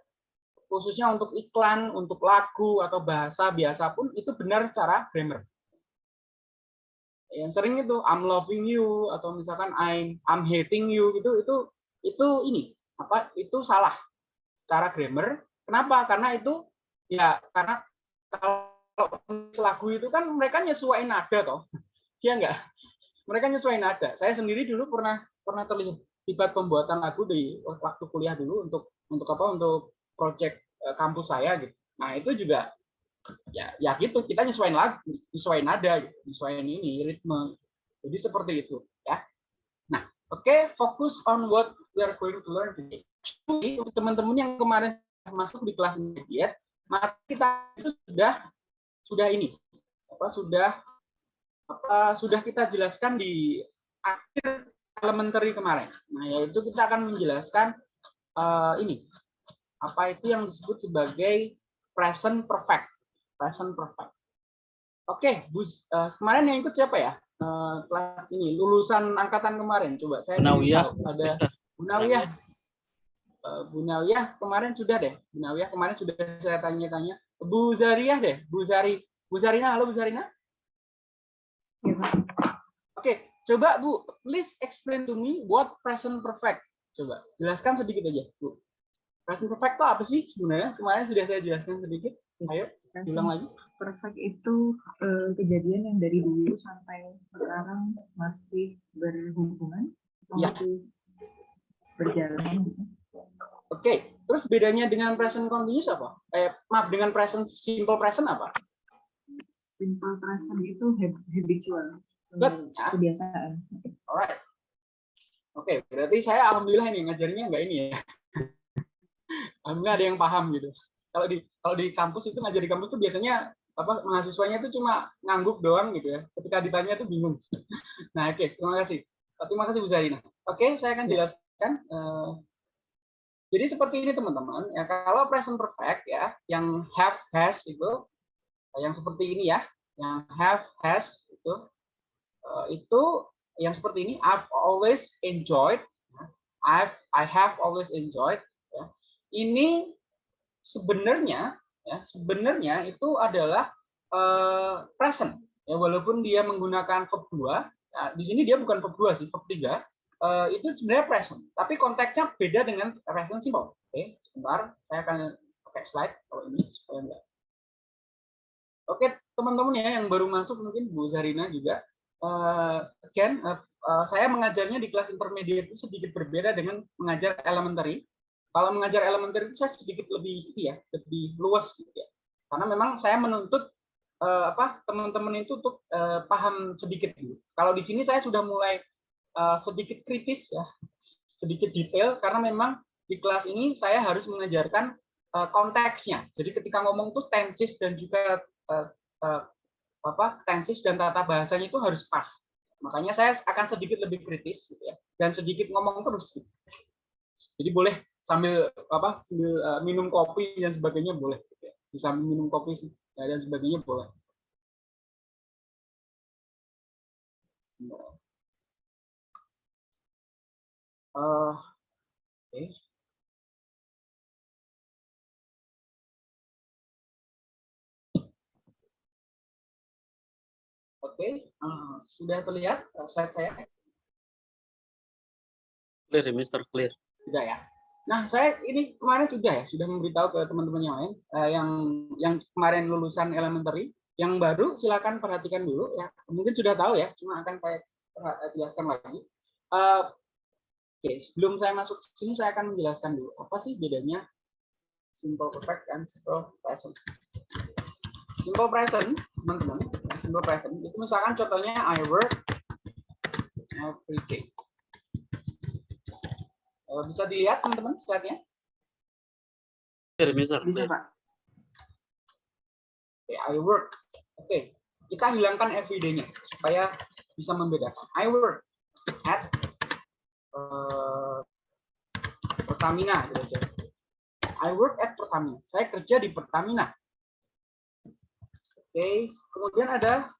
khususnya untuk iklan, untuk lagu atau bahasa biasa pun itu benar secara grammar. Yang sering itu I'm loving you atau misalkan I'm I'm hating you gitu itu itu ini apa itu salah cara grammar. Kenapa? Karena itu ya karena kalau lagu itu kan mereka nyesuaiin nada toh. Iya enggak? Mereka nyesuaiin nada. Saya sendiri dulu pernah pernah terlibat pembuatan lagu di waktu kuliah dulu untuk untuk apa? Untuk project eh, kampus saya gitu. Nah, itu juga ya ya gitu kita nyesuaiin lagu, nyesuaiin nada, gitu, nyesuaiin ini ritme. Jadi seperti itu ya. Nah, oke, okay, fokus on what we are going to learn today. Jadi, untuk teman-teman yang kemarin masuk di kelas intermediate, materi kita itu sudah sudah ini apa sudah apa sudah kita jelaskan di akhir elementary kemarin. Nah, yaitu kita akan menjelaskan eh, ini apa itu yang disebut sebagai present perfect. Present perfect. Oke, Bu, eh, kemarin yang ikut siapa ya? Eh, kelas ini lulusan angkatan kemarin. Coba saya Nawiyah, ada Mister. Bu Nawiyah. Eh, Bu Nawiyah kemarin sudah deh. Bu Nawiyah kemarin sudah saya tanya-tanya. Bu Zariyah deh. Bu Zari. Bu Zarina, halo Bu Zarina. Oke, coba Bu, please explain to me what present perfect. Coba jelaskan sedikit aja, Bu. Present perfect itu apa sih sebenarnya? Kemarin sudah saya jelaskan sedikit. Ayo, ulang lagi. perfect itu eh, kejadian yang dari dulu sampai sekarang masih berhubungan Ya. masih berjalan. Oke, terus bedanya dengan present continuous apa? Eh, maaf, dengan present simple present apa? simple present itu hab- habitual Good. Ya. kebiasaan Alright. Oke, berarti saya alhamdulillah ini ngajarnya nggak ini ya. alhamdulillah ada yang paham gitu. Kalau di kalau di kampus itu ngajar di kampus itu biasanya apa mahasiswanya itu cuma ngangguk doang gitu ya. Ketika ditanya itu bingung. Nah, oke, terima kasih. Terima kasih Bu Zarina. Oke, saya akan jelaskan. Eh, jadi seperti ini teman-teman. Ya kalau present perfect ya, yang have has itu yang seperti ini ya, yang have has itu eh, itu yang seperti ini I've always enjoyed I've I have always enjoyed ya. ini sebenarnya ya sebenarnya itu adalah eh, present ya walaupun dia menggunakan verb 2 ya, di sini dia bukan verb 2 sih verb 3 eh, itu sebenarnya present tapi konteksnya beda dengan present simple oke sebentar saya akan pakai slide kalau ini supaya enggak oke teman-teman ya yang baru masuk mungkin Bu Zarina juga eh, again, eh, eh, saya mengajarnya di kelas intermediate itu sedikit berbeda dengan mengajar elementary. Kalau mengajar elementary itu saya sedikit lebih ya, lebih luas gitu ya. Karena memang saya menuntut eh, apa teman-teman itu untuk eh, paham sedikit dulu. Kalau di sini saya sudah mulai eh, sedikit kritis ya, sedikit detail karena memang di kelas ini saya harus mengajarkan eh, konteksnya. Jadi ketika ngomong tuh tenses dan juga eh, apa tensis dan tata bahasanya itu harus pas. Makanya saya akan sedikit lebih kritis gitu ya dan sedikit ngomong terus. gitu. Jadi boleh sambil apa sambil minum kopi dan sebagainya boleh gitu ya. Sambil minum kopi ya, dan sebagainya boleh. Eh, Oke. Oke, eh, sudah terlihat slide saya? Clear, ya, Mister. Clear. Sudah ya. Nah, saya ini kemarin sudah ya, sudah memberitahu ke teman-teman yang lain eh, yang yang kemarin lulusan elementary, yang baru silakan perhatikan dulu ya. Mungkin sudah tahu ya, cuma akan saya jelaskan lagi. Eh, Oke, sebelum saya masuk ke sini saya akan menjelaskan dulu apa sih bedanya simple perfect dan simple present. Simple present, teman-teman, simple present itu misalkan contohnya I work every day. Eh, Bisa dilihat teman-teman slide-nya? Bisa Clear. pak Oke, I work. Oke, kita hilangkan everyday-nya supaya bisa membedakan. I work at eh, Pertamina. gitu aja. I work at Pertamina. Saya kerja di Pertamina. Oke, kemudian ada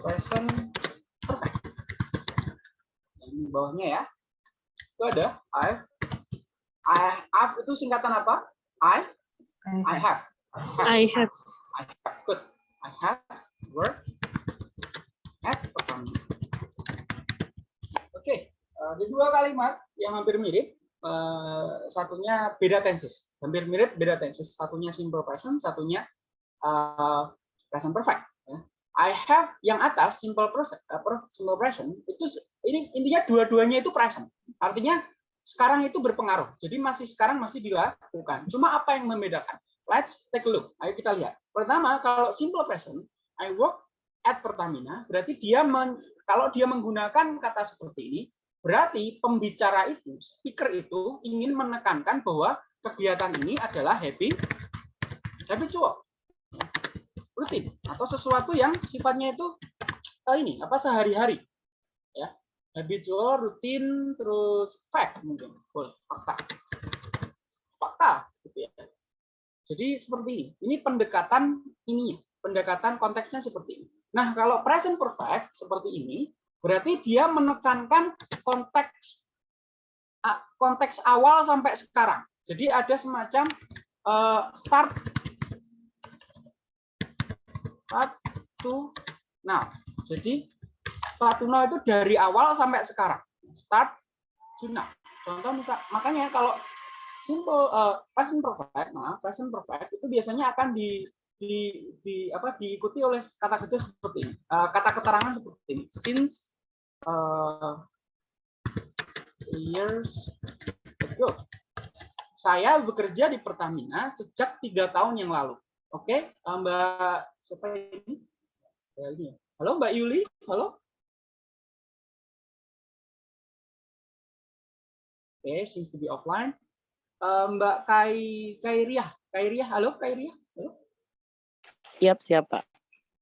present perfect. Yang di bawahnya ya. Itu ada I. I have itu singkatan apa? I. I have. I have I have good. I have work at Pertamina. Eh, ada dua kalimat yang hampir mirip. Eh, satunya beda tenses, hampir mirip beda tenses. Satunya simple present, satunya eh, present perfect. ya. I have yang atas simple present, apa, simple present itu ini intinya dua-duanya itu present. Artinya sekarang itu berpengaruh. Jadi masih sekarang masih dilakukan. Cuma apa yang membedakan? Let's take a look. Ayo kita lihat. Pertama, kalau simple present, I work at Pertamina, berarti dia men- kalau dia menggunakan kata seperti ini, berarti pembicara itu, speaker itu ingin menekankan bahwa kegiatan ini adalah happy, habitual, rutin, atau sesuatu yang sifatnya itu eh, ini apa sehari-hari, ya. habitual, rutin, terus fact mungkin, fakta. Fakta, gitu ya. Jadi seperti ini. Ini pendekatan ini, pendekatan konteksnya seperti ini. Nah, kalau present perfect seperti ini, berarti dia menekankan konteks konteks awal sampai sekarang. Jadi ada semacam eh, start start to now. Jadi start to now itu dari awal sampai sekarang. Start to now. Contoh misal makanya kalau simple eh, present perfect, nah present perfect itu biasanya akan di di, di apa diikuti oleh kata kerja seperti ini. Eh, kata keterangan seperti ini. Since eh, years ago. Saya bekerja di Pertamina sejak tiga tahun yang lalu. Oke, eh, Mbak siapa ini? Ya, ya. Halo Mbak Yuli, halo. Oke, seems to be offline. Eh, Mbak Kai Kairiah, Kairiah, halo Kairiah, halo. Siap, siap, Pak.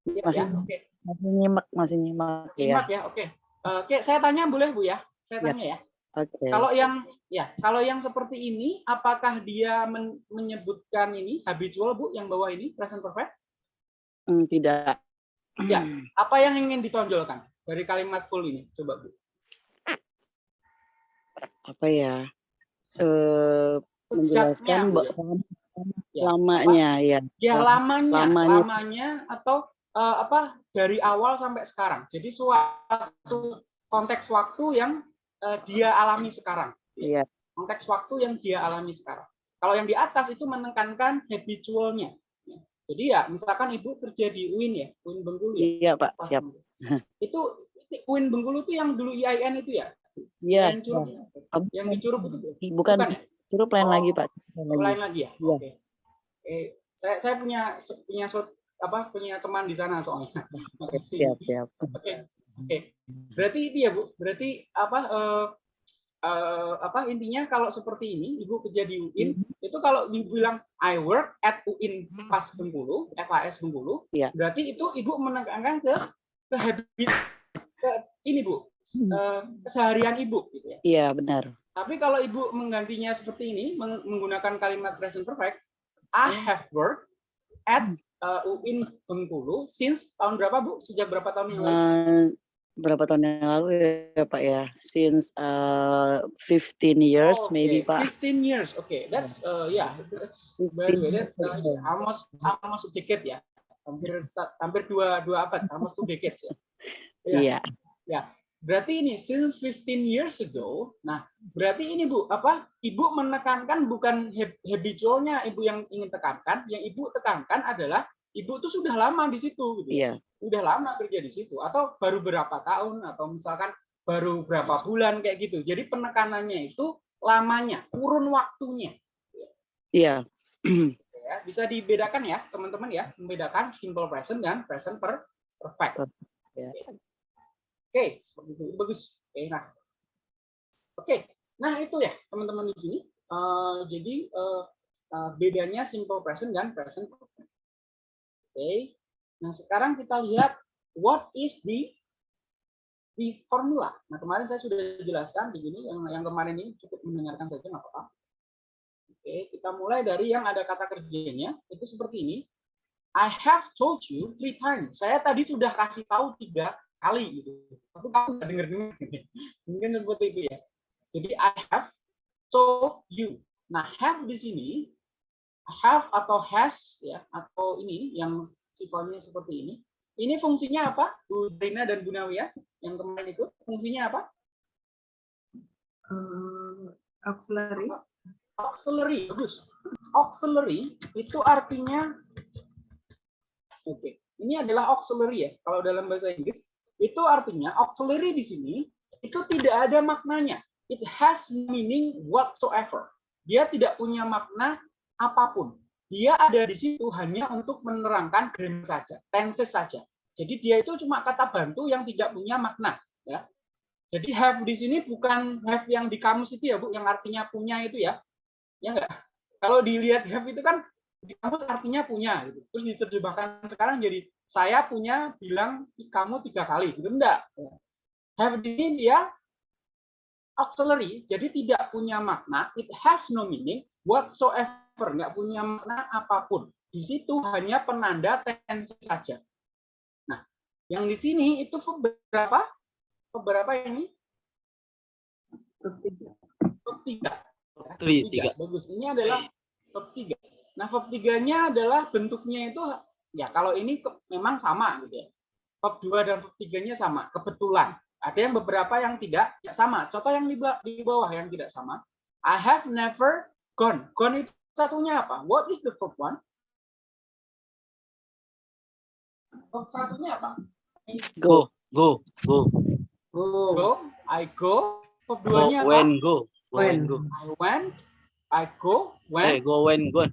Siap Masih- ya? Oke, Masih nyimak, masih nyimak ya. simak ya, oke. Eh, Oke, saya tanya boleh Bu ya? Saya Ya. tanya ya. Oke. Kalau yang ya, kalau yang seperti ini, apakah dia men- menyebutkan ini habitual bu, yang bawah ini present perfect? Hmm, tidak. Ya. Apa yang ingin ditonjolkan dari kalimat full ini? Coba bu. Apa ya? Eh menjelaskan ya. Ya. lamanya ya. Ya lamanya, Lamanya. lamanya atau eh, apa dari awal sampai sekarang. Jadi suatu konteks waktu yang eh, dia alami sekarang. Iya. Konteks waktu yang dia alami sekarang. Kalau yang di atas itu menekankan habitualnya. Jadi ya, misalkan ibu kerja di UIN ya, UIN Bengkulu ya. Iya, Pak, Pas siap. Itu UIN Bengkulu itu yang dulu IAIN itu ya? Iya. Yang ya? Yang di Curug itu Bu? Bukan, Bukan ya? curup lain Oh, lagi, Pak. Lain lagi. Lain lagi ya? Iya. Oke. Eh, saya saya punya punya apa punya teman di sana soalnya. Oke, Siap, siap. Oke. Oke. Berarti itu ya, Bu. Berarti apa eh, eh, apa intinya kalau seperti ini Ibu kerja di UIN itu kalau dibilang I work at UIN PAS Bengkulu, FAS Bengkulu, Iya. berarti itu Ibu menekankan ke ke habit ke ini Bu. eh, keseharian Ibu gitu ya. Iya, benar. Tapi kalau Ibu menggantinya seperti ini, meng- menggunakan kalimat present perfect, I have worked at uh, UIN Bengkulu since tahun berapa Bu? Sejak berapa tahun yang lalu? Eh, berapa tahun yang lalu ya, Pak ya? Since uh, 15 years Oh, maybe, okay. Pak. 15 years. Okay, that's uh, yeah. That's, by the 15 way, years. that's uh, almost almost a decade ya. Hampir hampir dua dua abad, almost two decades ya. Ya. Iya. Berarti ini since 15 years ago. Nah, berarti ini Bu, apa? Ibu menekankan bukan hab- habitualnya Ibu yang ingin tekankan, yang Ibu tekankan adalah Ibu tuh sudah lama di situ gitu. Iya. Udah lama kerja di situ atau baru berapa tahun atau misalkan baru berapa bulan kayak gitu. Jadi penekanannya itu lamanya, kurun waktunya. Iya. Ya, bisa dibedakan ya, teman-teman ya, membedakan simple present dan present per perfect. Ya. Oke, seperti itu bagus. Oke, nah, oke, nah itu ya teman-teman di sini. Eh, jadi eh, eh, bedanya simple present dan present perfect. Oke, nah sekarang kita lihat what is the the formula. Nah kemarin saya sudah jelaskan di sini yang yang kemarin ini cukup mendengarkan saja nggak apa-apa. Oke, kita mulai dari yang ada kata kerjanya itu seperti ini. I have told you three times. Saya tadi sudah kasih tahu tiga kali gitu. Tapi kamu nggak denger dengar. Mungkin seperti itu ya. Jadi I have told you. Nah have di sini have atau has ya atau ini yang sifatnya seperti ini. Ini fungsinya apa? Bu Zaina dan Bu Nawiyah yang kemarin itu fungsinya apa? Eh, auxiliary. auxiliary bagus auxiliary itu artinya oke ini adalah auxiliary ya kalau dalam bahasa Inggris itu artinya auxiliary di sini itu tidak ada maknanya. It has meaning whatsoever. Dia tidak punya makna apa pun. Dia ada di situ hanya untuk menerangkan grammar saja tenses saja. Jadi dia itu cuma kata bantu yang tidak punya makna ya. Jadi have di sini bukan have yang di kamus itu ya Bu yang artinya punya itu ya. Ya enggak kalau dilihat have itu kan di kamus artinya punya gitu. Terus diterjemahkan sekarang jadi saya punya bilang kamu tiga kali gitu enggak have di sini dia auxiliary, jadi tidak punya makna, it has no meaning whatsoever, nggak punya makna apa pun. Di situ hanya penanda tense saja. Nah, yang di sini itu beberapa beberapa ini Verb tiga. verb tiga. Bagus. Ini adalah verb tiga. Nah, verb tiganya adalah bentuknya itu ya kalau ini ke- memang sama gitu ya. Verb dua dan verb tiganya sama, kebetulan. Ada yang beberapa yang tidak ya sama. Contoh yang di, di bawah yang tidak sama. I have never gone. Gone itu satunya apa? What is the verb one? Verb satunya apa? Go, go, go. Go. I go. Verb Go, duanya apa? when, go. Go, when, When. go. I went. I go. When. Eh, go, when, gone.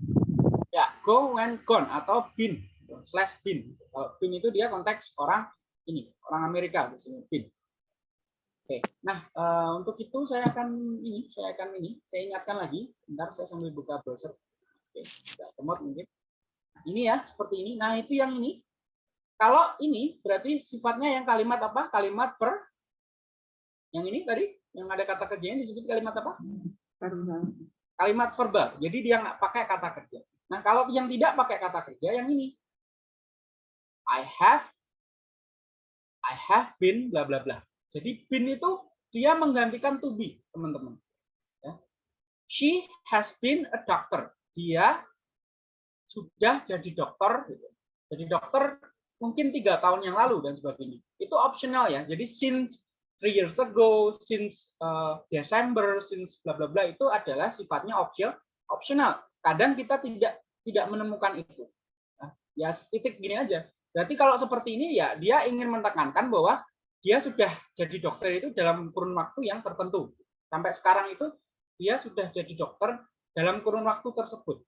Ya, go when gone atau been slash been. Kalau been itu dia konteks orang ini, orang Amerika biasanya been. Oke, nah eh, untuk itu saya akan ini, saya akan ini, saya ingatkan lagi. Sebentar saya sambil buka browser. Oke, tidak remote mungkin. Nah, Ini ya, seperti ini. Nah itu yang ini. Kalau ini berarti sifatnya yang kalimat apa? Kalimat per. Yang ini tadi, yang ada kata kerjanya disebut kalimat apa? Verbal. kalimat verbal. Jadi dia nggak pakai kata kerja. Nah, kalau yang tidak pakai kata kerja, yang ini. I have, I have been, bla bla bla. Jadi been itu dia menggantikan to be, teman-teman. Ya. She has been a doctor. Dia sudah jadi dokter. gitu. Jadi dokter mungkin tiga tahun yang lalu dan sebagainya. Itu optional ya. Jadi since three years ago, since uh, December, since bla bla bla itu adalah sifatnya optional. Optional. Kadang kita tidak tidak menemukan itu. Nah, ya titik gini aja. Berarti kalau seperti ini ya dia ingin menekankan bahwa dia sudah jadi dokter itu dalam kurun waktu yang tertentu. Sampai sekarang itu dia sudah jadi dokter dalam kurun waktu tersebut.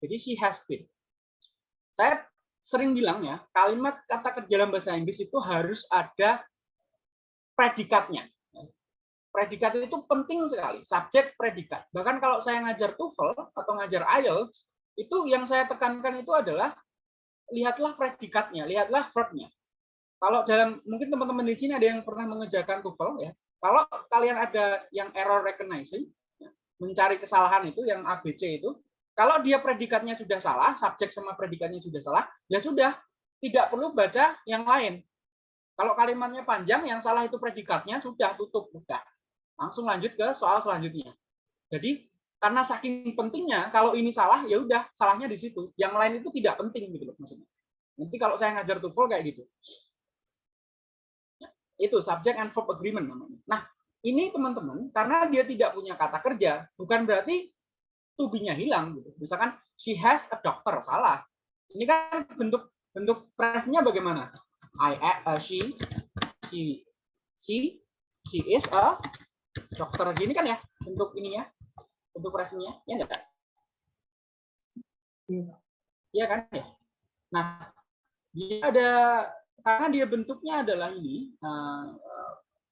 Jadi she has been. Saya sering bilang ya, kalimat kata kerja dalam bahasa Inggris itu harus ada predikatnya. Predikat itu penting sekali, subjek predikat. Bahkan kalau saya ngajar TOEFL atau ngajar IELTS, itu yang saya tekankan itu adalah lihatlah predikatnya, lihatlah verbnya. Kalau dalam mungkin teman-teman di sini ada yang pernah mengerjakan TOEFL ya. Kalau kalian ada yang error recognizing, ya, mencari kesalahan itu yang ABC itu, kalau dia predikatnya sudah salah, subjek sama predikatnya sudah salah, ya sudah, tidak perlu baca yang lain. Kalau kalimatnya panjang, yang salah itu predikatnya, sudah tutup, udah. Langsung lanjut ke soal selanjutnya. Jadi karena saking pentingnya, kalau ini salah, ya udah salahnya di situ. Yang lain itu tidak penting gitu loh maksudnya. Nanti kalau saya ngajar TOEFL kayak gitu. Itu subject and verb agreement namanya. Nah, ini teman-teman, karena dia tidak punya kata kerja, bukan berarti to hilang gitu. Misalkan she has a doctor, salah. Ini kan bentuk bentuk presnya bagaimana? I uh, she she she she is a dokter gini kan ya bentuk ininya bentuk presnya ya enggak? Iya. Iya kan ya? Nah dia ada karena dia bentuknya adalah ini uh,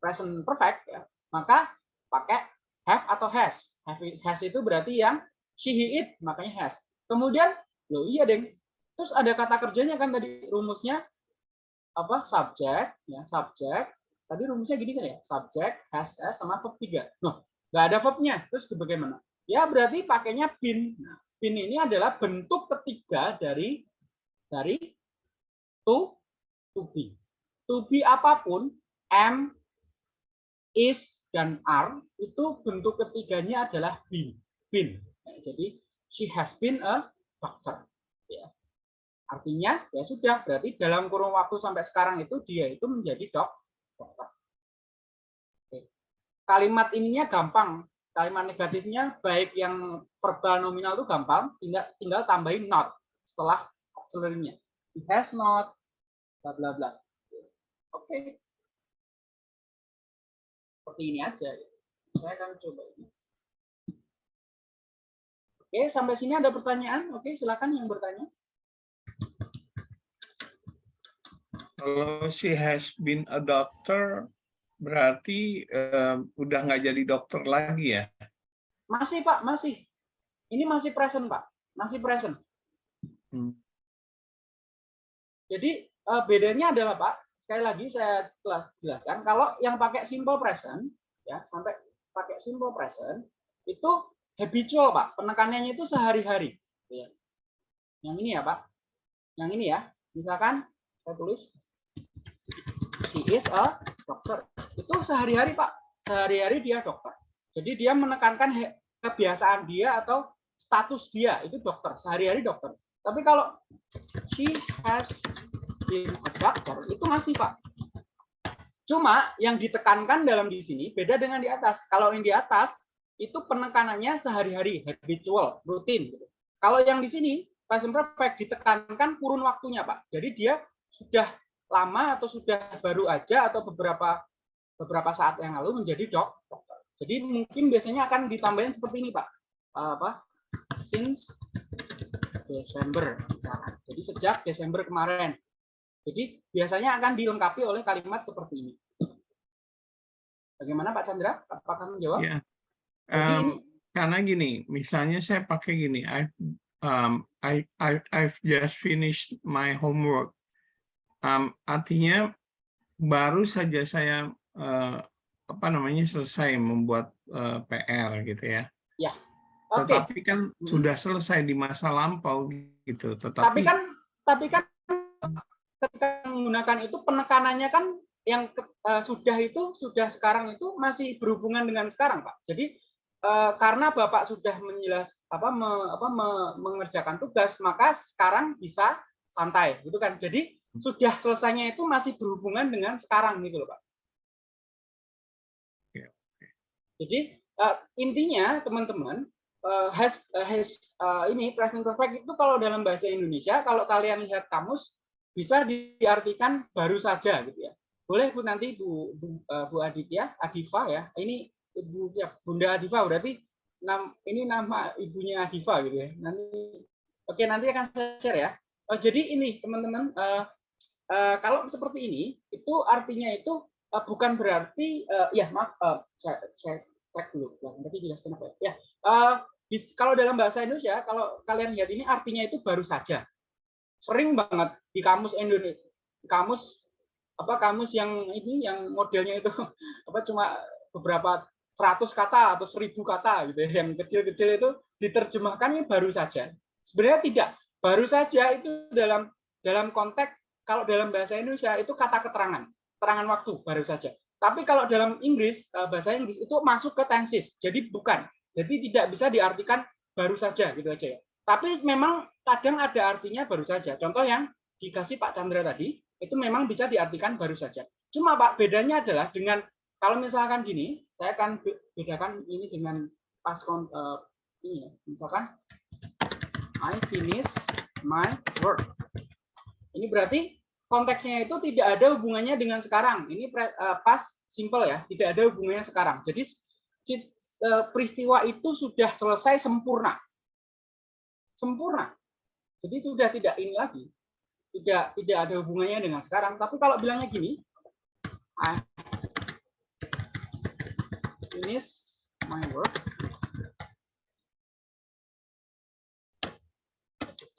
present perfect ya maka pakai have atau has. Have has itu berarti yang she he it makanya has. Kemudian lo iya deng. Terus ada kata kerjanya kan tadi rumusnya apa subject ya subject. Tadi rumusnya gini kan ya? Subject has has sama verb tiga. Noh nggak ada verbnya. Terus bagaimana ya berarti pakainya bin. Nah, bin ini adalah bentuk ketiga dari dari to to be. To be apa pun am is dan are itu bentuk ketiganya adalah been been Nah, jadi she has been a doctor. Ya. Artinya ya sudah berarti dalam kurun waktu sampai sekarang itu dia itu menjadi dok dokter. Kalimat ininya gampang. Kalimat negatifnya baik yang verbal nominal itu gampang, tinggal tinggal tambahin not setelah auxiliary-nya. He has not bla bla bla. Oke. Seperti ini aja. Saya akan coba ini. Oke, sampai sini ada pertanyaan? Oke, silakan yang bertanya. Kalau she has been a doctor, berarti eh, udah nggak jadi dokter lagi ya? Masih Pak, masih. Ini masih present Pak, masih present. Hmm. Jadi eh, bedanya adalah Pak, sekali lagi saya telah jelaskan, kalau yang pakai simple present, ya sampai pakai simple present itu habitual pak penekanannya itu sehari-hari ya. yang ini ya pak yang ini ya misalkan saya tulis she is a dokter itu sehari-hari pak. Sehari-hari dia dokter. Jadi dia menekankan kebiasaan dia atau status dia. Itu dokter. Sehari-hari dokter. Tapi kalau she has been a doctor itu masih pak. Cuma yang ditekankan dalam di sini beda dengan di atas. Kalau yang di atas itu penekanannya sehari-hari habitual rutin gitu. kalau yang di sini present perfect ditekankan kurun waktunya pak. Jadi dia sudah lama atau sudah baru aja atau beberapa beberapa saat yang lalu menjadi dok dokter jadi mungkin biasanya akan ditambahin seperti ini pak apa since Desember misalkan. Jadi sejak Desember kemarin. Jadi biasanya akan dilengkapi oleh kalimat seperti ini. Bagaimana Pak Chandra? Apakah menjawab? Ya. Ini- karena gini, misalnya saya pakai gini, I, um, I, I, I've just finished my homework. Um, artinya baru saja saya eh, apa namanya selesai membuat eh, PR gitu ya. Oke. Tetapi kan Hmm. sudah selesai di masa lampau gitu. Tapi Tetapi kan tapi kan ketika menggunakan itu penekanannya kan yang eh, sudah itu sudah sekarang itu masih berhubungan dengan sekarang Pak. Jadi karena Bapak sudah menjelas apa, me- apa me- mengerjakan tugas maka sekarang bisa santai gitu kan. Jadi sudah selesainya itu masih berhubungan dengan sekarang gitu loh Pak. Oke, Jadi eh, intinya teman-teman eh, has eh, has eh, ini present perfect itu kalau dalam bahasa Indonesia kalau kalian lihat kamus bisa diartikan baru saja gitu ya. Boleh Bu nanti Bu Bu, eh, Bu Aditya, Adifa ya. Ini Ibu ya, Bunda Adifa berarti nam, ini nama ibunya Adifa gitu ya. Nanti oke nanti akan saya share ya. Eh, jadi ini teman-teman eh, eh, kalau seperti ini itu artinya itu eh, bukan berarti eh, ya maaf eh, saya, saya cek dulu nanti jelaskan apa ya. Eh, di- kalau dalam bahasa Indonesia kalau kalian lihat ini artinya itu baru saja. Sering banget di kamus Indonesia kamus apa kamus yang ini yang modelnya itu apa cuma beberapa 100 kata atau 1000 kata gitu ya yang kecil-kecil itu diterjemahkan ini baru saja. Sebenarnya tidak. Baru saja itu dalam dalam konteks kalau dalam bahasa Indonesia itu kata keterangan, keterangan waktu baru saja. Tapi kalau dalam Inggris eh, bahasa Inggris itu masuk ke tenses, jadi bukan. Jadi tidak bisa diartikan baru saja gitu aja ya. Tapi memang kadang ada artinya baru saja. Contoh yang dikasih Pak Chandra tadi itu memang bisa diartikan baru saja. Cuma Pak bedanya adalah dengan kalau misalkan gini, saya akan be- bedakan ini dengan past con- eh, ini ya. Misalkan I finish my work. Ini berarti konteksnya itu tidak ada hubungannya dengan sekarang. Ini eh, past simple ya, tidak ada hubungannya sekarang. Jadi eh, peristiwa itu sudah selesai sempurna. Sempurna. Jadi sudah tidak ini lagi. Tidak tidak ada hubungannya dengan sekarang. Tapi kalau bilangnya gini, I finish my work.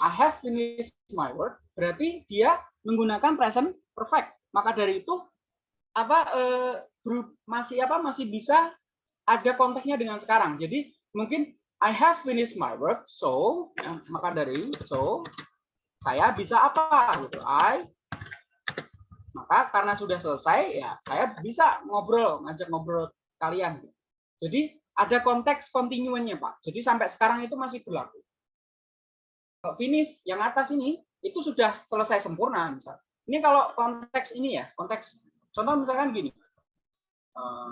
I have finished my work. Berarti dia menggunakan present perfect. Maka dari itu apa eh, masih apa masih bisa ada konteksnya dengan sekarang. Jadi mungkin I have finished my work, so ya, maka dari so saya bisa apa gitu. I maka karena sudah selesai ya saya bisa ngobrol ngajak ngobrol kalian. Jadi ada konteks kontinuannya Pak. Jadi sampai sekarang itu masih berlaku. Finish yang atas ini itu sudah selesai sempurna misal. Ini kalau konteks ini ya, konteks contoh misalkan gini. Eh,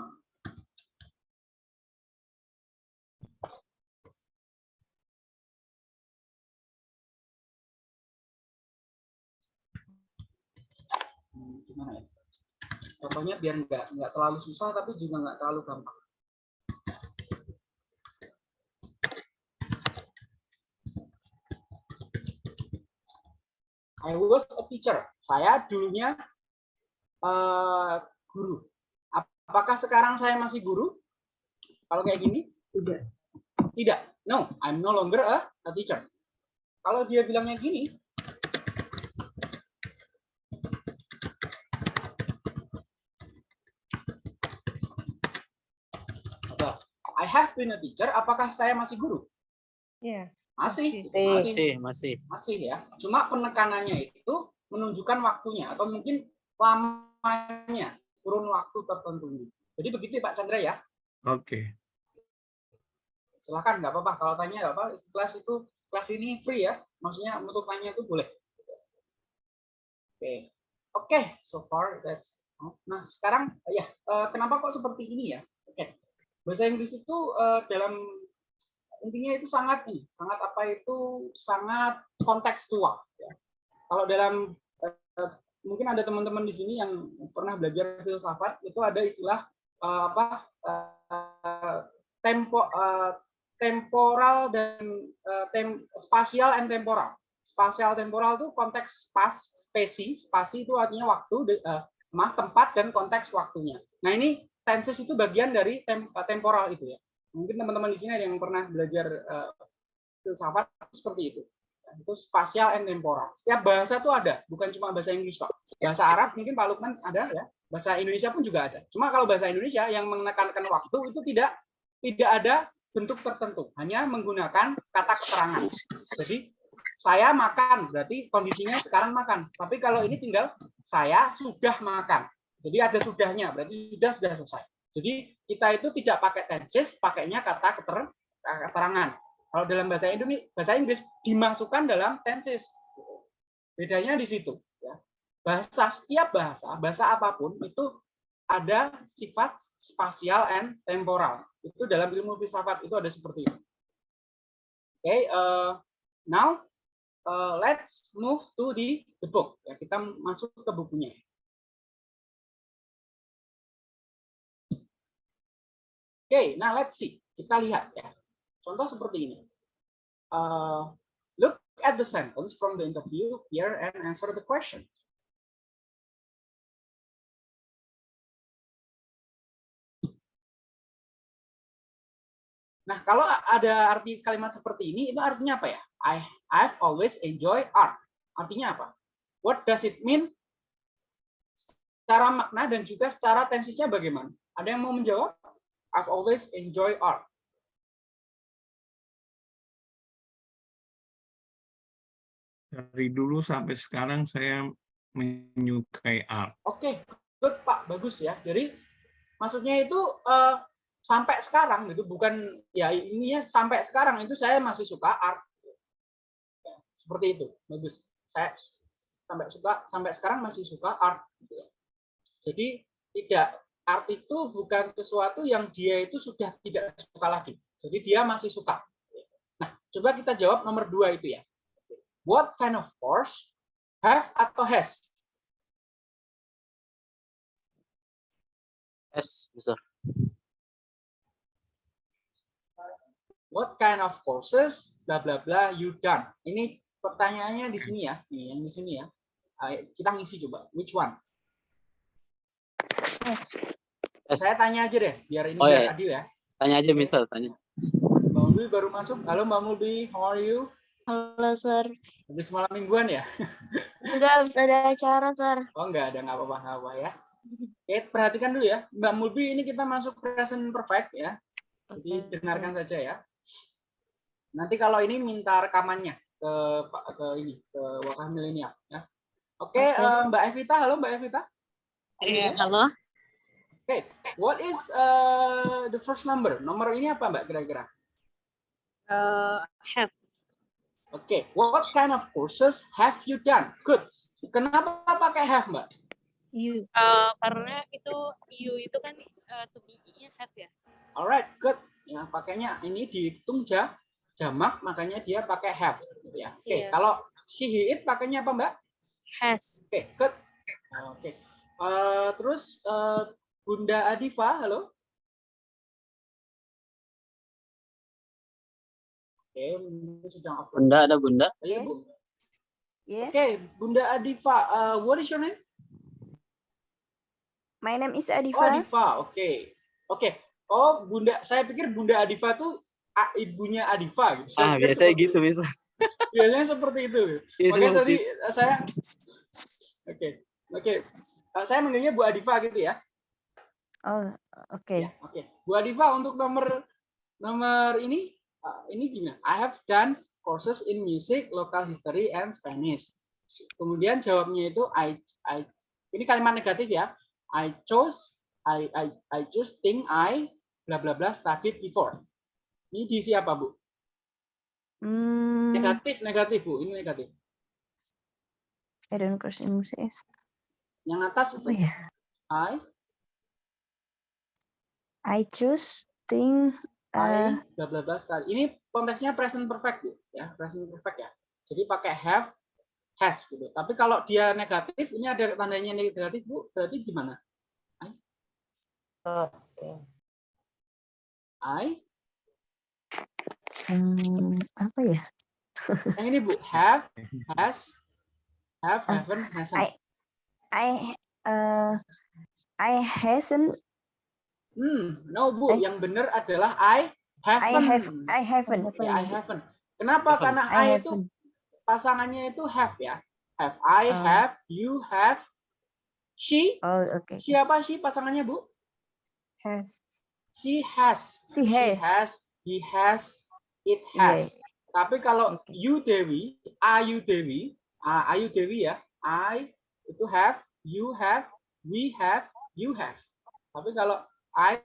gimana ya? Contohnya biar nggak nggak terlalu susah tapi juga nggak terlalu gampang. I was a teacher. Saya dulunya eh, guru. Apakah sekarang saya masih guru? Kalau kayak gini? Tidak. Tidak. No, I'm no longer a, a teacher. Kalau dia bilangnya gini, I have been a teacher, apakah saya masih guru? Iya. Masih, Masih. masih, Masih, masih. masih ya. Cuma penekanannya itu menunjukkan waktunya atau mungkin lamanya kurun waktu tertentu. Jadi begitu Pak Chandra ya. Oke. Silahkan nggak apa-apa kalau tanya nggak apa. Kelas itu kelas ini free ya. Maksudnya untuk tanya itu boleh. Oke, oke. So far that's. Nah sekarang ya eh, kenapa kok seperti ini ya? Oke. Bahasa Inggris itu eh, dalam intinya itu sangat ini, sangat apa itu sangat kontekstual. Ya. Kalau dalam eh, mungkin ada teman-teman di sini yang pernah belajar filsafat itu ada istilah eh, apa eh, tempo eh, temporal dan eh, tem, spasial and temporal. Spasial temporal itu konteks spas, spesi, spasi itu artinya waktu, eh, tempat dan konteks waktunya. Nah ini tenses itu bagian dari tem- temporal itu ya. Mungkin teman-teman di sini ada yang pernah belajar eh, filsafat seperti itu. Itu spasial and temporal. Setiap bahasa itu ada, bukan cuma bahasa Inggris kok. Bahasa Arab mungkin Pak Lukman ada ya. Bahasa Indonesia pun juga ada. Cuma kalau bahasa Indonesia yang menekankan waktu itu tidak tidak ada bentuk tertentu, hanya menggunakan kata keterangan. Jadi saya makan, berarti kondisinya sekarang makan. Tapi kalau ini tinggal saya sudah makan. Jadi ada sudahnya, berarti sudah sudah selesai. Jadi kita itu tidak pakai tenses, pakainya kata keter- keterangan. Kalau dalam bahasa Indonesia, bahasa Inggris dimasukkan dalam tenses. Bedanya di situ. Ya. Bahasa setiap bahasa, bahasa apa pun itu ada sifat spasial and temporal. Itu dalam ilmu filsafat itu ada seperti itu. Oke, eh, now eh, let's move to the, the book. Ya, kita masuk ke bukunya. Oke, nah let's see. Kita lihat ya. Contoh seperti ini. Uh, look at the sentence from the interview here and answer the question. Nah, kalau ada arti kalimat seperti ini, itu artinya apa ya? I I've always enjoy art. Artinya apa? What does it mean? Secara makna dan juga secara tensisnya bagaimana? Ada yang mau menjawab? I've always enjoy art. Dari dulu sampai sekarang saya menyukai art. Oke, good Pak, bagus ya. Jadi maksudnya itu eh, sampai sekarang gitu, bukan ya ininya sampai sekarang itu saya masih suka art. Ya, seperti itu, bagus. Saya sampai suka sampai sekarang masih suka art. gitu ya. Jadi tidak art itu bukan sesuatu yang dia itu sudah tidak suka lagi. Jadi dia masih suka. Nah, coba kita jawab nomor dua itu ya. What kind of course have atau has? S, besar. What kind of courses bla bla bla you done? Ini pertanyaannya di sini ya, nih yang di sini ya. Kita ngisi coba. Which one? S. Saya tanya aja deh, biar ini Oh, biar iya, iya. adil ya. Tanya aja, misal, tanya. Mbak Mulbi baru masuk. Halo Mbak Mulbi, how are you? Halo, Sir. Habis malam mingguan ya? Enggak habis ada acara, Sir. Oh enggak ada, nggak apa-apa, nggak apa ya. Oke, perhatikan dulu ya. Mbak Mulbi ini kita masuk present perfect ya. Jadi Oke, dengarkan saja ya. Nanti kalau ini minta rekamannya ke Pak ke ini ke Wakah Milenial ya. Oke, Oke. eh, Mbak Evita, halo Mbak Evita. Eh, halo. Oke, what is uh, the first number? Nomor ini apa Mbak kira-kira? Eh, have. Oke, what kind of courses have you done? Good. Kenapa pakai have Mbak? You. Eh, karena itu you itu kan eh, to be nya have ya. Alright, good. Ya, pakainya ini dihitung ja, jamak, makanya dia pakai have. gitu ya. Oke, Iya. kalau she he it pakainya apa Mbak? Has. Oke, good. Oke. Eh, terus eh, Bunda Adifa, halo. Oke, ini sedang off. Bunda, ada bunda? Ayo, Yes. Bu. Yes. Oke, Bunda Adifa, uh, what is your name? My name is Oh, Adifa. Adifa, oke. Oke. Oh, Bunda, saya pikir Bunda Adifa tuh ah, ibunya Adifa gitu. Saya Ah, biasanya seperti- gitu, bisa. Biasanya seperti itu. Iya, Makanya seperti tadi eh, saya Oke. Oke. Eh, Saya manggilnya Bu Adifa gitu ya. Oh, oke. Ya, Oke. Bu Adifa untuk nomor nomor ini uh, ini gimana? I have done courses in music, local history, and Spanish. Kemudian jawabnya itu I I ini kalimat negatif ya. I chose I I I choose thing I bla bla bla studied before. Ini diisi apa bu? Hmm, Negatif negatif bu. Ini negatif. I don't course in music. Yang atas Apa ya? I I choose thing uh, I bla bla bla. Ini konteksnya present perfect bu, ya present perfect ya. Jadi pakai have has gitu. Tapi kalau dia negatif, ini ada tandanya negatif bu, berarti gimana? Oke. I hmm, apa ya? yang ini bu have has have Ah, haven't hasn't. I I uh I hasn't Hmm, no bu, Eh. yang benar adalah I haven't. I have I haven't Ya, I haven't. Kenapa? Haven't. Karena I I, itu pasangannya itu have ya. Have I Ah. have you have she oh okay siapa she pasangannya bu? Has. She has. she She has has, he has, it yeah has. Tapi kalau Oke. you Dewi, Ayu Dewi, ah, Ayu Dewi ya, I itu have, you have, we have, you have. Tapi kalau I,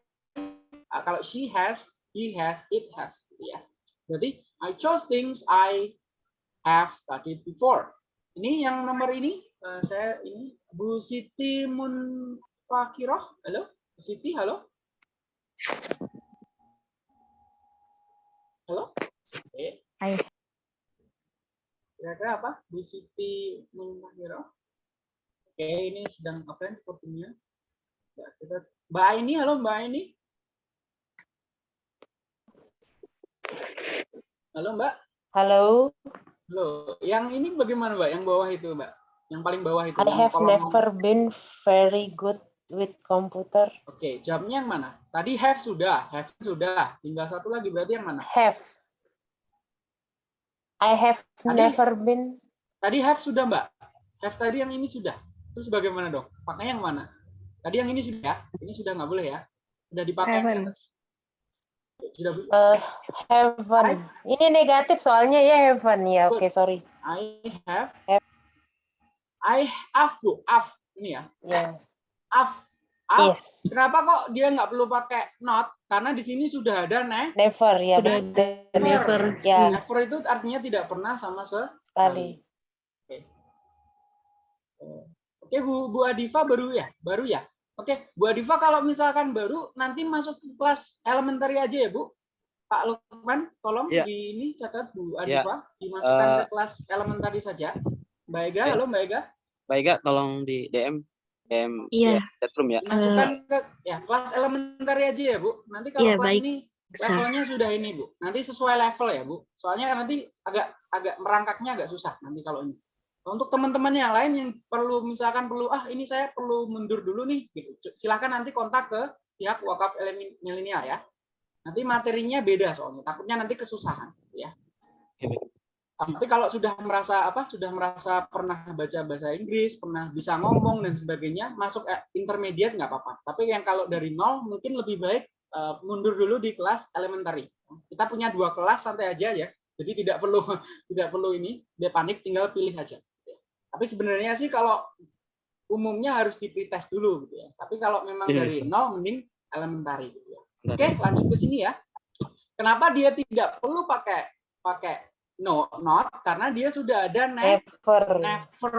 ah, kalau she has, he has, it has, gitu ya. Berarti I chose things I have studied before. Ini yang nomor ini, eh, saya ini Bu Siti Munfakiroh, halo, Bu Siti, halo. Halo? Oke. I Kira-kira apa? Bu Siti Munfakiro. Oke, ini sedang offline sepertinya. Ya, kita Mbak Aini, halo Mbak Aini. Halo Mbak. Halo, Halo. Yang ini bagaimana Mbak? Yang bawah itu Mbak? Yang paling bawah itu. I have kolom- never been very good with computer. Oke, jawabnya yang mana? Tadi have sudah, have sudah. Tinggal satu lagi berarti yang mana? Have. I have Tadi- never been Tadi have sudah Mbak. Have tadi yang ini sudah. Terus bagaimana dong? Pakainya yang mana? Tadi yang ini sudah ya? Ini sudah nggak boleh ya? Sudah dipakai atas. Sudah Bu. uh, heaven. Ini negatif soalnya ya heaven ya. Oke, sorry. I have Have. I have Bu, have ini ya. Ya. Have. Have. Yes. Kenapa kok dia nggak perlu pakai not? Karena di sini sudah ada ne. Never ya. Sudah betul. never. Ya, Never itu artinya tidak pernah sama sekali. sekali. Oke Bu, Bu Adifa baru ya, baru ya. Oke, Bu Adifa kalau misalkan baru nanti masuk ke kelas elementary aja ya Bu. Pak Lukman, tolong Ya. di ini catat Bu Ya. Adifa dimasukkan Eh. ke kelas elementary saja. Mbak Ega, Baik. halo Mbak Ega. Baik, Kak, tolong di DM DM Iya. ya, chatroom ya. Dimasukkan ke ya kelas elementary aja ya Bu. Nanti kalau Iya, kelas baik. ini levelnya sudah ini Bu. Nanti sesuai level ya Bu. Soalnya kan nanti agak agak merangkaknya agak susah nanti kalau ini. Untuk teman-teman yang lain yang perlu misalkan perlu ah ini saya perlu mundur dulu nih gitu. Silahkan nanti kontak ke pihak wakaf elemen milenial ya. Nanti materinya beda soalnya. Takutnya nanti kesusahan ya. Oke, baik. Tapi kalau sudah merasa apa sudah merasa pernah baca bahasa Inggris, pernah bisa ngomong dan sebagainya, masuk eh, intermediate nggak apa-apa. Tapi yang kalau dari nol mungkin lebih baik eh, mundur dulu di kelas elementary. Kita punya dua kelas santai aja ya. Jadi tidak perlu tidak perlu ini dia panik tinggal pilih aja. Tapi sebenarnya sih kalau umumnya harus di pretest dulu gitu ya. Tapi kalau memang Iya, dari Ustaz. nol mending elementary gitu ya. Bentar, Oke, ya. lanjut ke sini ya. Kenapa dia tidak perlu pakai pakai no not karena dia sudah ada ne Never. never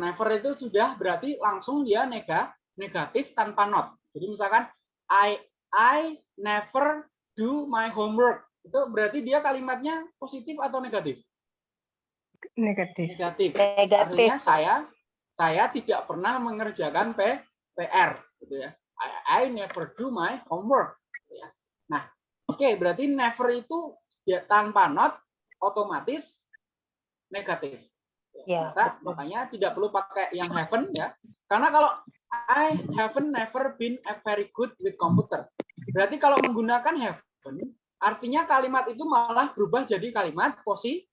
never itu sudah berarti langsung dia nega negatif tanpa not. Jadi misalkan I I never do my homework itu berarti dia kalimatnya positif atau negatif? Negatif. Negatif. Negatif. Artinya saya saya tidak pernah mengerjakan P, PR gitu ya. I, I never do my homework gitu ya. Nah, oke berarti never itu ya tanpa not otomatis negatif. Ya, Maka, makanya tidak perlu pakai yang haven't ya. Karena kalau I haven't never been a very good with computer. Berarti kalau menggunakan haven't artinya kalimat itu malah berubah jadi kalimat positif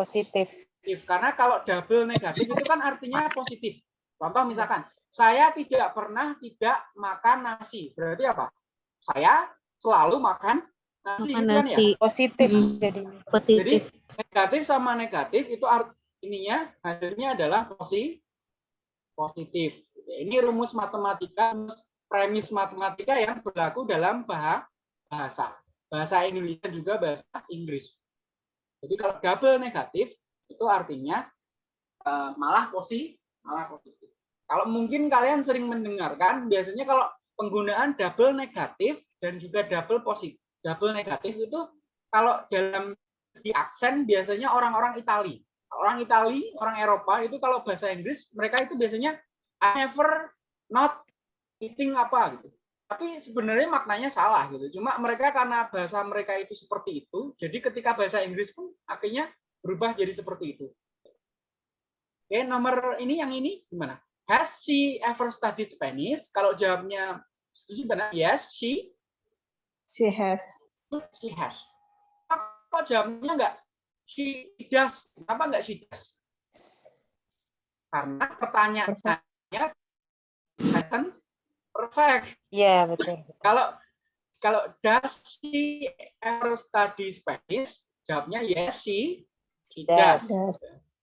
positif. Positif karena kalau double negatif itu kan artinya positif. Contoh misalkan saya tidak pernah tidak makan nasi. Berarti apa? Saya selalu makan Nasi Makan gitu kan ya. nasi Positif Hmm. jadinya. Jadi positif. negatif sama negatif itu art ininya hasilnya adalah posi positif. Ini rumus matematika, rumus premis matematika yang berlaku dalam bah- bahasa. Bahasa Indonesia juga bahasa Inggris. Jadi kalau double negatif itu artinya eh, malah posi malah positif. Kalau mungkin kalian sering mendengarkan biasanya kalau penggunaan double negatif dan juga double positif. Double negatif itu kalau dalam di aksen biasanya orang-orang Itali. Orang Itali, orang Eropa itu kalau bahasa Inggris mereka itu biasanya I never not eating apa gitu. Tapi sebenarnya maknanya salah gitu. Cuma mereka karena bahasa mereka itu seperti itu, jadi ketika bahasa Inggris pun akhirnya berubah jadi seperti itu. Oke, nomor ini yang ini gimana? Has she ever studied Spanish? Kalau jawabnya setuju benar, yes, she She has. she has. Kok jawabnya enggak she does? Kenapa enggak she does? Karena pertanyaannya hasn't perfect. Iya, betul. Kalau kalau does she ever study Spanish? Jawabnya yes, she, she does. Does.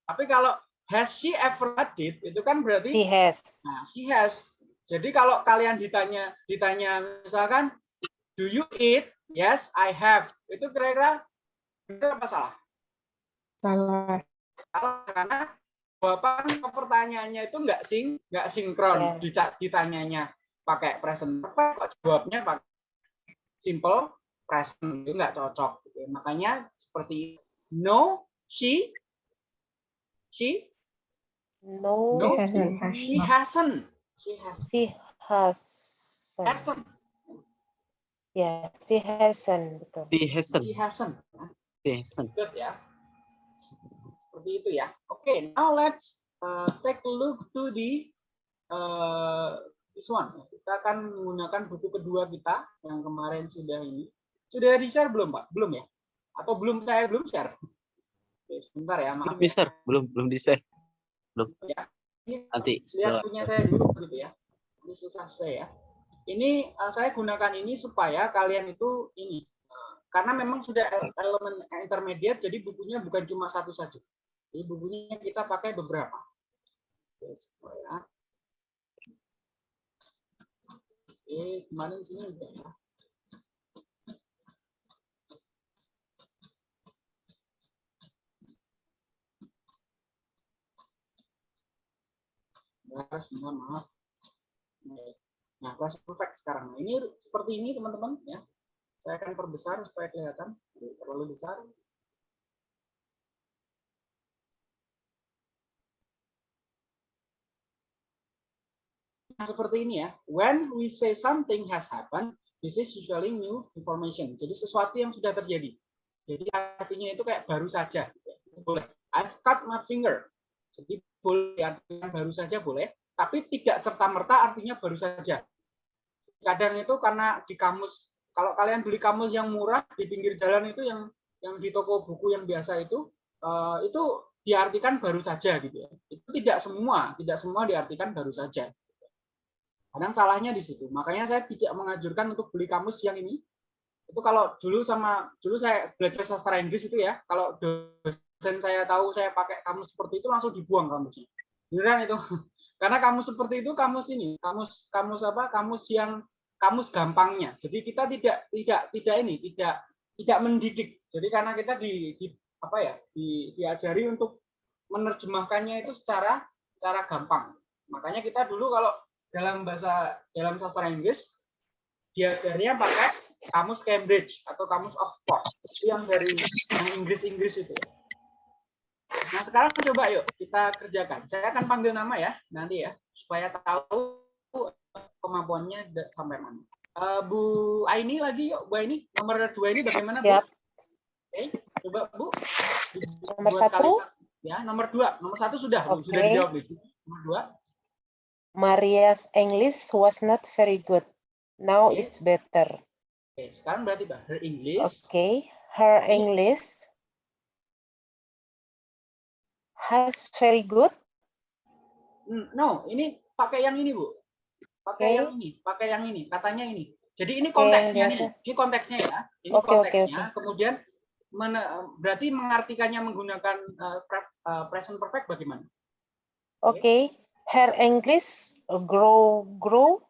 Tapi kalau has she ever studied itu kan berarti She has. Nah, she has. Jadi kalau kalian ditanya ditanya misalkan do you eat? Yes, I have. Itu kira-kira benar apa salah? Salah. Salah karena jawaban pertanyaannya itu nggak sing nggak sinkron. Dica- ditanyanya pakai present perfect kok jawabnya pakai simple present itu nggak cocok gitu. makanya seperti no she she No. no She hasn't. she hasn't she has She has. hasn't Ya, she hasn't. Betul. Di Hessen. she hasn't Di Hessen. good ya. Seperti itu ya. Oke, now let's uh, take a look to the uh, this one. Kita akan menggunakan buku kedua kita yang kemarin sudah ini. Sudah di share belum, Pak? Belum ya? Atau belum saya belum share? Sebentar ya, maaf. Belum di share, belum belum di share. Ya. Ini Nanti lihat punya saya dulu gitu ya. Ini susah saya ya. Ini uh, saya gunakan ini supaya kalian itu ini uh, karena memang sudah el- elemen intermediate jadi bukunya bukan cuma satu saja. Jadi bukunya kita pakai beberapa. Oke, supaya Oke, kemarin sini udah ya. Ya, sebentar maaf. Nah, kelas perfect sekarang. Ini seperti ini teman-teman ya. Saya akan perbesar supaya kelihatan. Terlalu besar. Nah, seperti ini ya. When we say something has happened, this is usually new information. Jadi sesuatu yang sudah terjadi. Jadi artinya itu kayak baru saja. Boleh. I've cut my finger. Jadi boleh artinya baru saja boleh, tapi tidak serta merta artinya baru saja. Kadang itu karena di kamus, kalau kalian beli kamus yang murah di pinggir jalan itu yang yang di toko buku yang biasa itu eh, itu diartikan baru saja gitu ya. Itu tidak semua, tidak semua diartikan baru saja. Kadang salahnya di situ. Makanya saya tidak mengajurkan untuk beli kamus yang ini. Itu kalau dulu sama dulu saya belajar sastra Inggris itu ya, kalau saya tahu saya pakai kamus seperti itu langsung dibuang kamusnya. Beneran itu. Karena kamus seperti itu kamus ini, kamus kamus apa? Kamus yang kamus gampangnya. Jadi kita tidak tidak tidak ini, tidak tidak mendidik. Jadi karena kita di, di apa ya? Di, diajari untuk menerjemahkannya itu secara secara gampang. Makanya kita dulu kalau dalam bahasa dalam sastra Inggris diajarnya pakai kamus Cambridge atau kamus Oxford yang dari yang Inggris-Inggris itu. Nah sekarang coba yuk kita kerjakan. Saya akan panggil nama ya nanti ya supaya tahu kemampuannya da- sampai mana. Eh, Bu Aini lagi yuk, Bu Aini nomor dua ini bagaimana Bu? Siap. Oke, coba Bu. Nomor satu? kali- Ya, nomor dua. Nomor satu sudah, Bu. sudah Oke. dijawab. Nomor dua. Maria's English was not very good. Now Oke. it's better. Oke, sekarang berarti Pak, her English. Okay. Her Oke. English has very good. Hmm, No, ini pakai yang ini, Bu. Pakai Oke. yang ini, pakai yang ini. Katanya ini. Jadi ini Oke, konteksnya di nih. Ini konteksnya ya. Ini Oke, oke, konteksnya. Kemudian mana- berarti mengartikannya menggunakan uh, pre- uh, present perfect bagaimana? Okay. Her English grow grow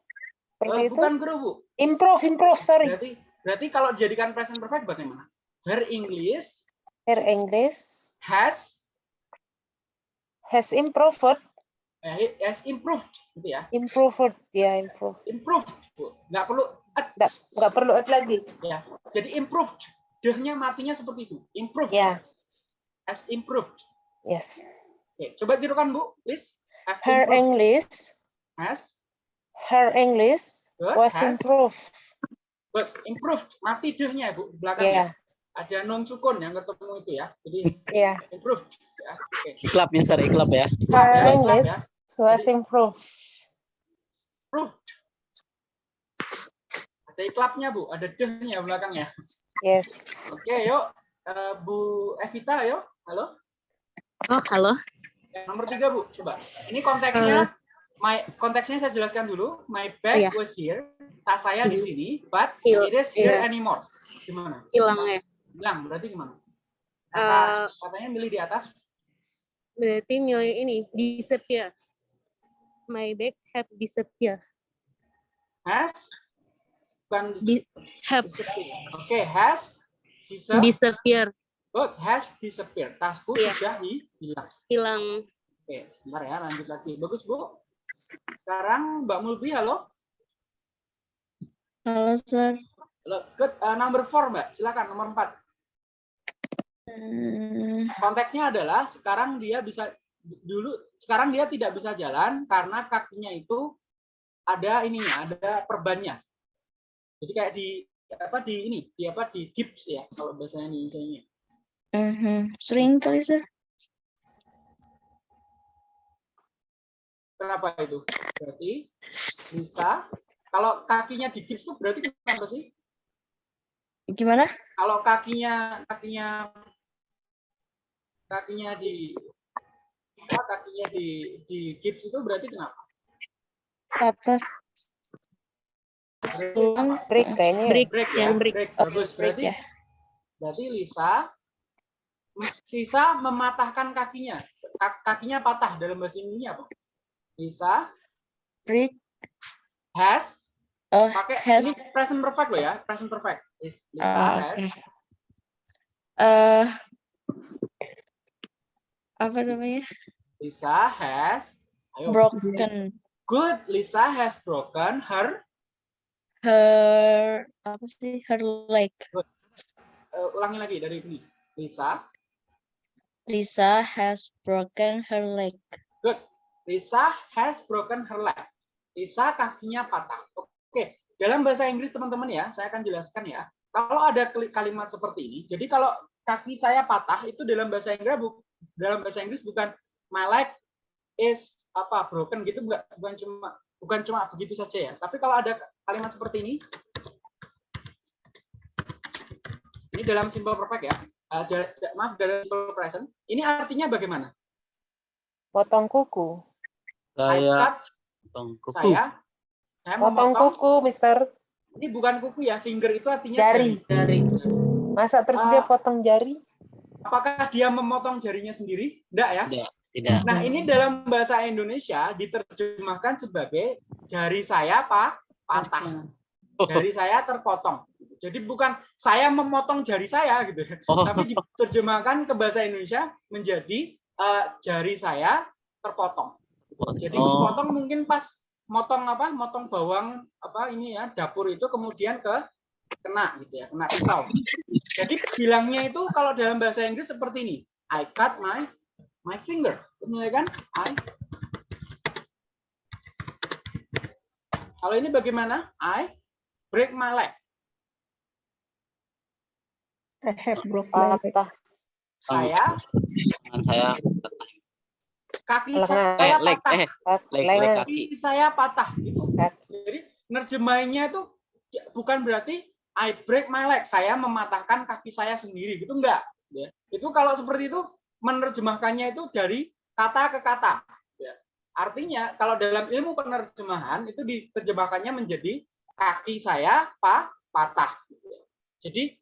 Eh, seperti itu. bukan grow, Bu. Improve, improve, sorry. Berarti berarti kalau dijadikan present perfect bagaimana? Her English Her English has has improved, eh, has improved gitu ya. improved, ya improve. Improved, Bu. Nggak perlu at, Nggak, nggak perlu add lagi. ya. Jadi improved. Dehnya matinya seperti itu. Improved. Ya, Has improved. yes. Oke, coba tirukan, Bu, please. Have Her improved. English, has her English Good, was has. improved. but improved. Mati dehnya, Bu, belakangnya. Ya, Ada non sukun yang ketemu itu ya. Jadi ya. improved. Ya. Oke. Iklap ya, Sir, iklap ya. Iklap Her ya, iklap English ya. was Jadi- improved. Improved. Ada iklapnya, Bu. Ada dehnya belakangnya. Yes. Oke, yuk. Eh, Bu Evita, yuk. Halo. Oh, halo. Yang nomor tiga, Bu. Coba. Ini konteksnya, my konteksnya saya jelaskan dulu. My bag Iya. was here. Tas saya di sini, but Hil- it is here iya. anymore. Gimana? Hilang ya. Hilang, berarti gimana? Eh, Kata, katanya milih di atas. Berarti milih ini, disappear. My bag have disappear. Has. Bukan Di, have disappear. Oke, has. Disappear. disappear. Good, has disappeared. Tasku Iya. sudah hi- hilang. Hilang. Oke, bentar ya, lanjut lagi. Bagus, Bu. Sekarang Mbak Mulbi, halo. Halo, Sir. Halo, Good. Eh, number four, Mbak. Silakan, nomor empat. Hmm, Konteksnya adalah sekarang dia bisa dulu sekarang dia tidak bisa jalan karena kakinya itu ada ininya, ada perbannya. Jadi kayak di apa di ini, di apa di gips ya kalau bahasanya di Indonesia. mhm. Sering kali, Sir. Kenapa itu? Berarti bisa kalau kakinya di gips itu berarti kenapa sih? Gimana? Kalau kakinya kakinya kakinya di apa, kakinya di di gips itu berarti kenapa? Atas tulang. Break kayaknya. ya. Break, break ya, yang break. break. Oh, Bagus. break Berarti ya. berarti Lisa sisa mematahkan kakinya. Ka- Kakinya patah dalam bahasa Indonesia apa? Lisa Break. has Oh, pakai has. ini present perfect loh ya, present perfect. Lis- Lisa Ah, has Oke. Apa namanya? Lisa has ayo Broken good Lisa has broken her her apa sih? Her leg. eh, ulangi lagi dari ini. Lisa Lisa has broken her leg. good Lisa has broken her leg. Lisa kakinya patah. Oke, dalam bahasa Inggris teman-teman ya, saya akan jelaskan ya. Kalau ada kali- kalimat seperti ini, jadi kalau kaki saya patah itu dalam bahasa Inggris bu- dalam bahasa Inggris bukan my leg is apa broken gitu bukan bukan cuma bukan cuma begitu saja ya. Tapi kalau ada kalimat seperti ini ini dalam simple perfect ya. Eh, ja- maaf dalam simple present. Ini artinya bagaimana? Potong kuku. Saya Bang Kuku. saya saya Potong kuku, Mister. ini bukan kuku ya finger itu artinya Jari. Dari Masa terus dia Ah. potong jari? Apakah dia memotong jarinya sendiri? Enggak ya? Tidak, tidak. nah ini dalam bahasa Indonesia diterjemahkan sebagai jari saya pak patah. Jari saya terpotong. Jadi bukan saya memotong jari saya gitu. Oh, tapi diterjemahkan ke bahasa Indonesia menjadi eh, jari saya terpotong. Jadi oh, potong mungkin pas motong apa motong bawang apa ini ya dapur itu kemudian ke kena gitu ya kena pisau jadi bilangnya itu kalau dalam bahasa Inggris seperti ini I cut my my finger benar ya kan I kalau ini bagaimana I break my leg I have broke my leg. Patah. saya tangan saya kaki Lengan. eh saya leg patah eh Kaki, leg leg kaki. kaki saya patah gitu. Jadi nerjemahinnya itu bukan berarti I break my leg, saya mematahkan kaki saya sendiri gitu enggak. Ya. Itu kalau seperti itu menerjemahkannya itu dari kata ke kata. Ya. Artinya kalau dalam ilmu penerjemahan itu diterjemahkannya menjadi kaki saya pa, patah. Jadi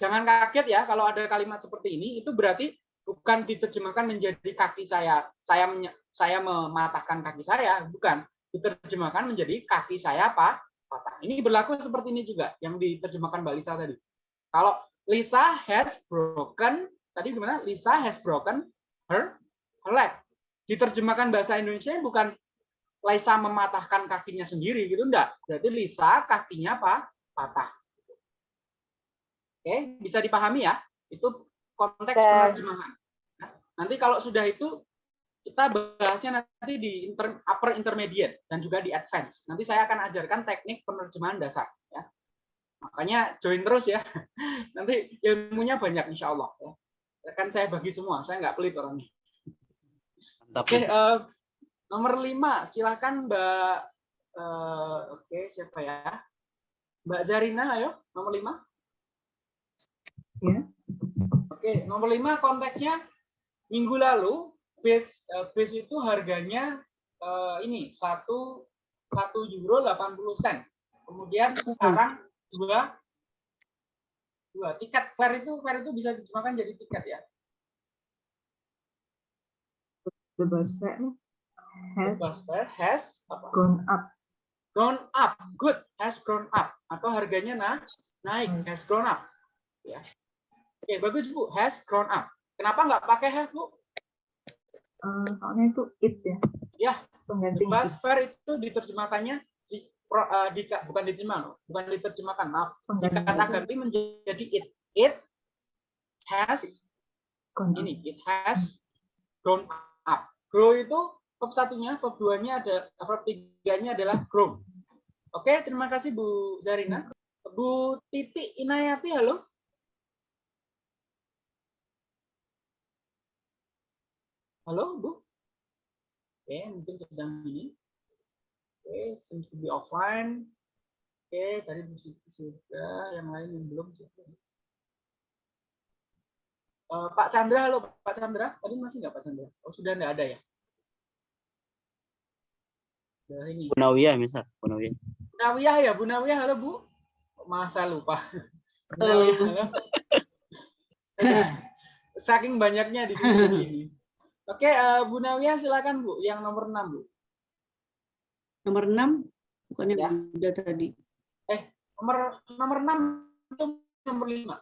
jangan kaget ya kalau ada kalimat seperti ini itu berarti bukan diterjemahkan menjadi kaki saya saya saya mematahkan kaki saya bukan diterjemahkan menjadi kaki saya apa patah. Ini berlaku seperti ini juga yang diterjemahkan Mbak Lisa tadi. Kalau Lisa has broken tadi gimana? Lisa has broken her, her leg. Diterjemahkan bahasa Indonesia bukan Lisa mematahkan kakinya sendiri gitu enggak. Berarti Lisa kakinya apa? Patah. Oke, bisa dipahami ya? Itu konteks penerjemahan. Nah, Nanti kalau sudah itu kita bahasnya nanti di inter- upper intermediate dan juga di advance. Nanti saya akan ajarkan teknik penerjemahan dasar ya. Makanya join terus ya. Nanti ilmunya banyak insya Allah ya. Akan saya bagi semua, saya nggak pelit orangnya. Mantap. Oke, eh, nomor lima, silakan Mbak. eh, Oke, siapa ya? Mbak Zarina, ayo, nomor lima. Ya. Oke, nomor lima konteksnya minggu lalu base eh, base itu harganya eh, ini satu satu euro 80 sen. Kemudian sekarang dua dua tiket fare itu fare itu bisa diterjemahkan jadi tiket ya. The bus fare The has bus fare has apa? gone up. grown up, good, has grown up, atau harganya na naik, Hmm. has grown up. Ya. Oke, bagus Bu, has grown up. Kenapa nggak pakai have Bu? Eh, soalnya itu it ya. Ya, Pengganti fare itu diterjemahkannya di, pro- eh, di- bukan diterjemahkan, bukan diterjemahkan, maaf, Pengganti dikata ganti menjadi it. It has gone up. ini, it has grown up. Grow itu verb satunya, verb duanya ada, verb tiganya adalah grown. Oke, terima kasih Bu Zarina. Bu Titi Inayati, halo. Halo, Bu. Oke, mungkin sedang ini. Oke, seems to be offline. Oke, tadi Bu Siti sudah, yang lain yang belum. Eh, Pak Chandra, halo Pak Chandra. Tadi masih nggak Pak Chandra? Oh, sudah nggak ada ya? Sudah ini. Bu Nawiyah, misal. Bu Nawiyah. Bu Nawiyah ya, Bu Nawiyah, halo Bu. Masa lupa. Bu Nawiyah, halo. Saking banyaknya di sini. Oke, eh, Bu Nawiyah silakan Bu, yang nomor 6 Bu. Nomor 6 bukannya Ya. udah tadi. Nomor nomor 6 itu nomor 5.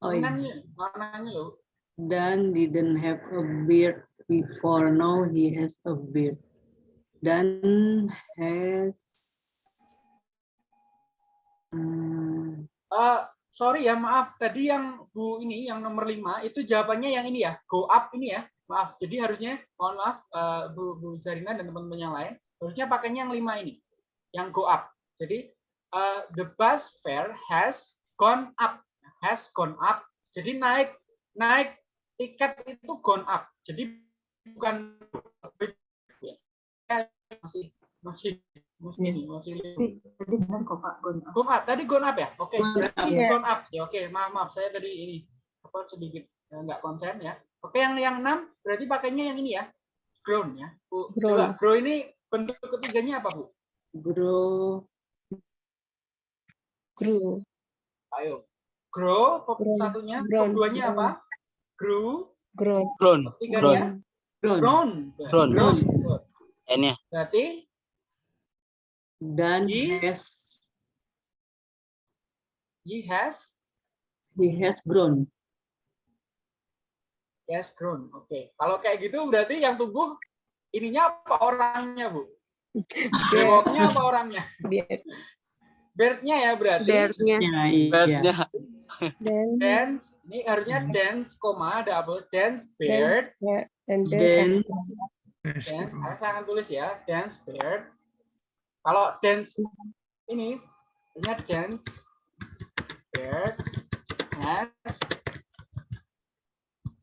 Oh iya. Mananya loh. Dan didn't have a beard before. Now he has a beard. Dan has Hmm, Eh, sorry ya, maaf. Tadi yang Bu ini, yang nomor 5, itu jawabannya yang ini ya, go up ini ya. Maaf, jadi harusnya, mohon maaf, eh, Bu, Bu Zarina dan teman-teman yang lain, harusnya pakainya yang 5 ini, yang go up. Jadi, eh, the bus fare has gone up. Has gone up. Jadi naik, naik tiket itu gone up. Jadi bukan masih masih masih ini masih Tadi tadi benar kok Pak gone up. Gone up. Tadi gone up ya? Oke, Gone berarti up, ya. gone up. Ya oke, maaf maaf saya tadi ini apa sedikit eh, nggak konsen ya. Oke, yang yang enam berarti pakainya yang ini ya. Grown ya. Bu, Grown. coba grow ini bentuk ketiganya apa, Bu? grow Grew. Ayo. Grow, Grown. satunya, Grown. duanya Grown. apa? Grew, Grown. Grown. tiganya grown. grown. Grown. Grown. N-nya. Berarti Dan He- has he has he has grown. Has grown. Oke. Kalau kayak gitu berarti yang tumbuh ininya apa orangnya, Bu? Bewoknya apa orangnya? Beard. Beardnya ya berarti. Beardnya. Ya, iya. Birds-nya. Then, dance ini harusnya dance koma apa dance beard and Then then, dance saya akan tulis ya dance beard kalau dance ini artinya dance beard has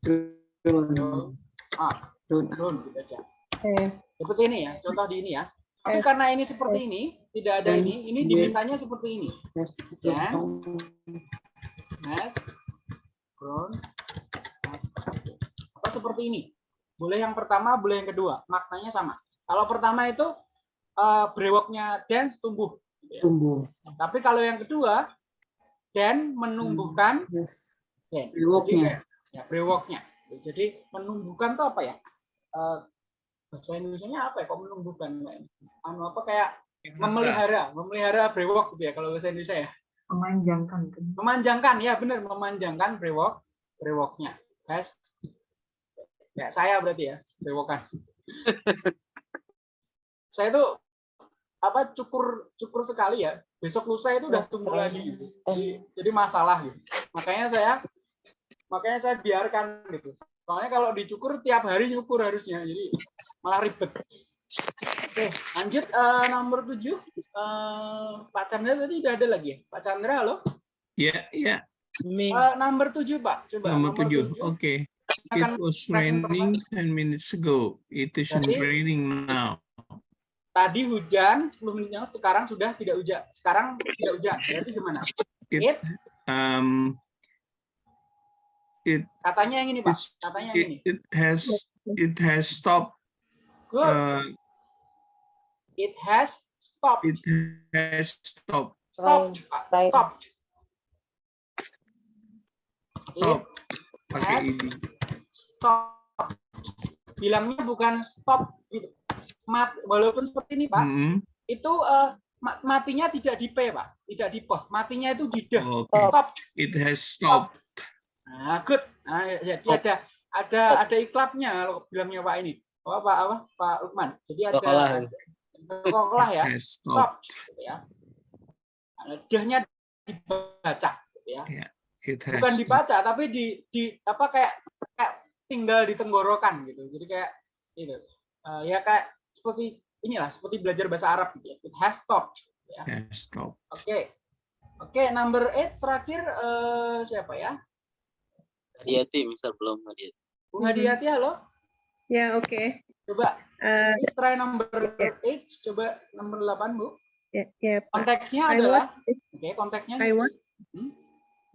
grown. ah gitu aja eh, seperti ini ya contoh di ini ya tapi Eh. karena ini seperti ini tidak ada ini ini dimintanya seperti ini Has Ya. apa seperti ini boleh yang pertama boleh yang kedua maknanya sama kalau pertama itu eh, brewoknya dance tumbuh ya. tumbuh. Tapi kalau yang kedua, dan menumbuhkan Yes. dan. Jadi Brewoknya. Ya brewoknya. Jadi menumbuhkan tuh apa ya? Eh, bahasa Indonesia-nya apa ya? Kok menumbuhkan? Anu apa kayak memelihara, memelihara brewok gitu ya kalau bahasa Indonesia ya. Memanjangkan kan. Memanjangkan ya benar, memanjangkan brewok, brewoknya. Guys. Kayak saya berarti ya, brewokan. saya tuh apa cukur cukur sekali ya. Besok lusa itu udah tumbuh lagi. Jadi, jadi masalah gitu. Makanya saya makanya saya biarkan gitu. Soalnya kalau dicukur tiap hari nyukur harusnya. Jadi malah ribet. Oke, lanjut eh, nomor 7. Eh, Pak Chandra tadi udah ada lagi ya? Pak Chandra, halo? Ya, ya. Eh, nomor 7, Pak. Coba Nomor tujuh. tujuh. Oke. Akan It was raining 10 minutes ago. It isn't Berarti- raining now. Tadi hujan 10 menit yang lalu, sekarang sudah tidak hujan. Sekarang tidak hujan. Berarti gimana? It, It, um, it, katanya yang ini, Pak. Katanya yang ini. it, it has it has stopped. Good. Uh, It has stopped. it has stopped. Stopped, Pak. Rain. Stopped. It Stop. Pakai ini. stopped. Bilangnya bukan stop gitu. Mat, walaupun seperti ini, Pak, Mm, itu eh, ma- matinya tidak di P, Pak. Tidak di P. Matinya itu di D. Oke. Stop. It has stopped. Nah, good. Nah, ya, jadi ada ada ada iklapnya kalau bilangnya Pak ini. Oh, Pak apa? Pak Lukman. Jadi ada Kokolah. kokolah ya. Stop gitu ya. Nah, D-nya dibaca gitu ya. Has Bukan stopped. dibaca tapi di di apa kayak kayak tinggal di tenggorokan gitu. Jadi kayak gitu. Eh, ya kayak seperti inilah seperti belajar bahasa Arab gitu ya. It has stopped gitu ya. Has stopped. Oke. Oke, number 8 terakhir eh, siapa ya? Hadiati, misal belum hadiati. Bung Hadiati, halo. Ya, oke. Coba Eh, Please try number 8, coba nomor 8, Bu. ya, ya, Pak. Konteksnya I adalah, was oke, konteksnya. I was Hmm,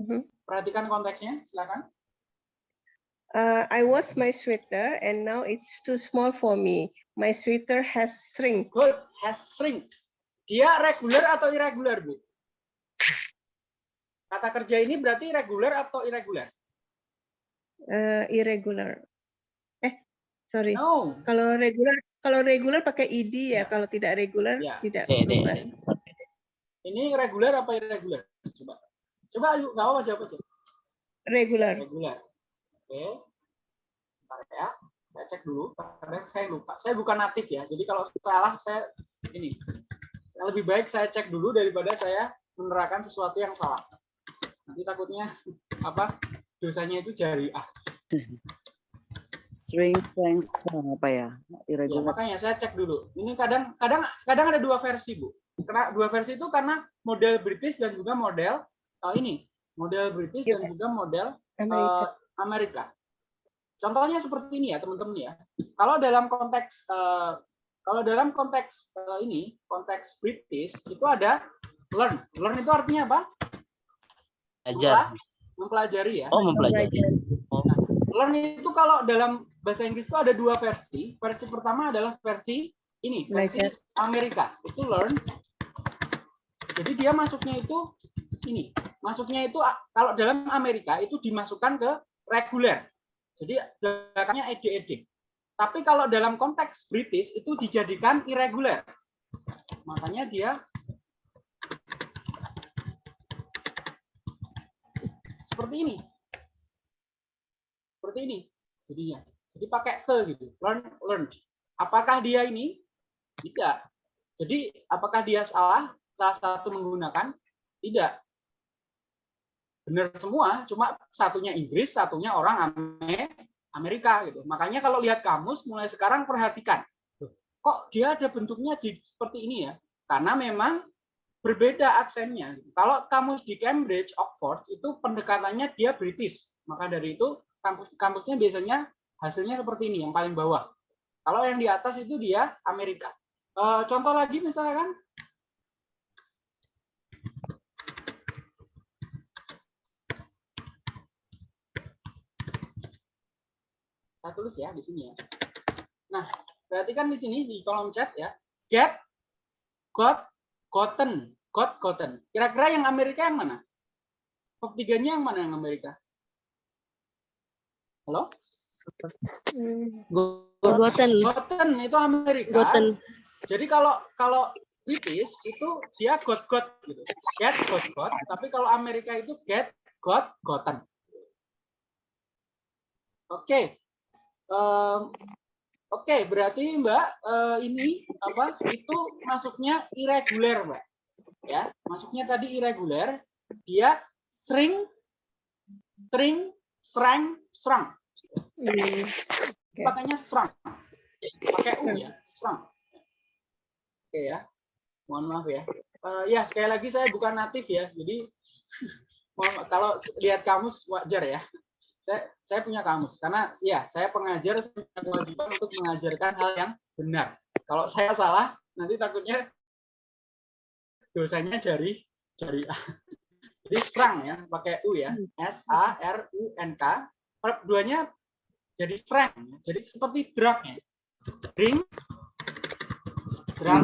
Mhm. Perhatikan konteksnya, silakan. uh, I was my sweater and now it's too small for me. My sweater has shrink. Good, has shrink. Dia regular atau irregular, Bu? Kata kerja ini berarti regular atau irregular? Uh, irregular. Eh, sorry. No. Kalau regular kalau regular pakai id ya, kalau tidak regular Ya. tidak berubah. Ini regular apa irregular? Coba. Coba, ayo, nggak apa-apa jawab aja. Regular. Regular. Oke. Bentar ya. Saya cek dulu, karena saya lupa. Saya bukan natif ya, jadi kalau salah saya ini. Lebih baik saya cek dulu daripada saya menerapkan sesuatu yang salah. Nanti takutnya apa dosanya itu jariah. String, strength, strong, apa ya? Ya, Irregular. makanya saya cek dulu. Ini kadang kadang kadang ada dua versi, Bu. Karena dua versi itu karena model British dan juga model eh, ini, model British dan juga model Amerika. eh, Amerika. Contohnya seperti ini ya, teman-teman ya. Kalau dalam konteks eh, kalau dalam konteks eh, ini, konteks British itu ada learn. Learn itu artinya apa? Ajar. Mempelajari ya. Oh, mempelajari. Oh, Learn itu kalau dalam bahasa Inggris itu ada dua versi. Versi pertama adalah versi ini, versi. Amerika. Itu learn. Jadi dia masuknya itu ini. Masuknya itu ah, kalau dalam Amerika itu dimasukkan ke reguler. Jadi belakangnya ed-ed. Tapi kalau dalam konteks British itu dijadikan irregular. Makanya dia seperti ini. Seperti ini jadinya. Jadi pakai te gitu. Learn, learn. Apakah dia ini? Tidak. Jadi apakah dia salah? Salah satu menggunakan? Tidak. Benar semua, cuma satunya Inggris, satunya orang Ame- Amerika gitu. Makanya kalau lihat kamus mulai sekarang perhatikan. Kok dia ada bentuknya di seperti ini ya? Karena memang berbeda aksennya. Kalau kamus di Cambridge, Oxford itu pendekatannya dia British. Maka dari itu kampus kampusnya biasanya hasilnya seperti ini yang paling bawah. Kalau yang di atas itu dia Amerika. Eh, contoh lagi misalkan saya tulis ya di sini ya. Nah, perhatikan di sini di kolom chat ya. Get, got, gotten. Got, gotten. Kira-kira yang Amerika yang mana? Verb tiganya yang mana yang Amerika? Halo? Gotten. Gotten itu Amerika. Gotten. Jadi kalau kalau British itu dia got got gitu. Get got got, tapi kalau Amerika itu get got gotten. Oke. Em, Oke, berarti Mbak eh, ini apa? Itu masuknya irregular, Mbak. Ya, masuknya tadi irregular. Dia sering sering serang serang. Pakainya serang. Pakai u ya, serang. Oke ya. Mohon maaf ya. Eh, ya, sekali lagi saya bukan natif ya. Jadi mohon kalau lihat kamus wajar ya. Saya saya punya kamus karena ya saya pengajar saya punya kewajiban untuk mengajarkan hal yang benar. Kalau saya salah nanti takutnya dosanya dari dari jadi serang ya pakai u ya. S A R U N K. Verb duanya jadi serang ya. jadi seperti drug ya drink drunk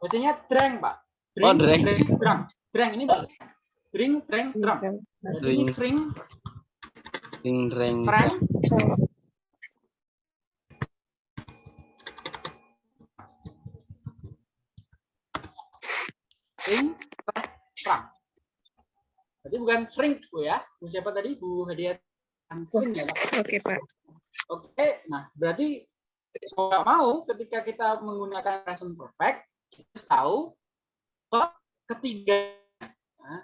bacanya drink pak. Drink Oh, drink drunk drink ini bacanya drink drink drunk jadi ini Drink. reng. serang sering serang serang jadi bukan sering bu ya bu siapa tadi bu hadiah sering ya? Oke, Pak. Oke, nah berarti mau nggak mau ketika kita menggunakan present perfect, kita tahu verb ketiga. Nah,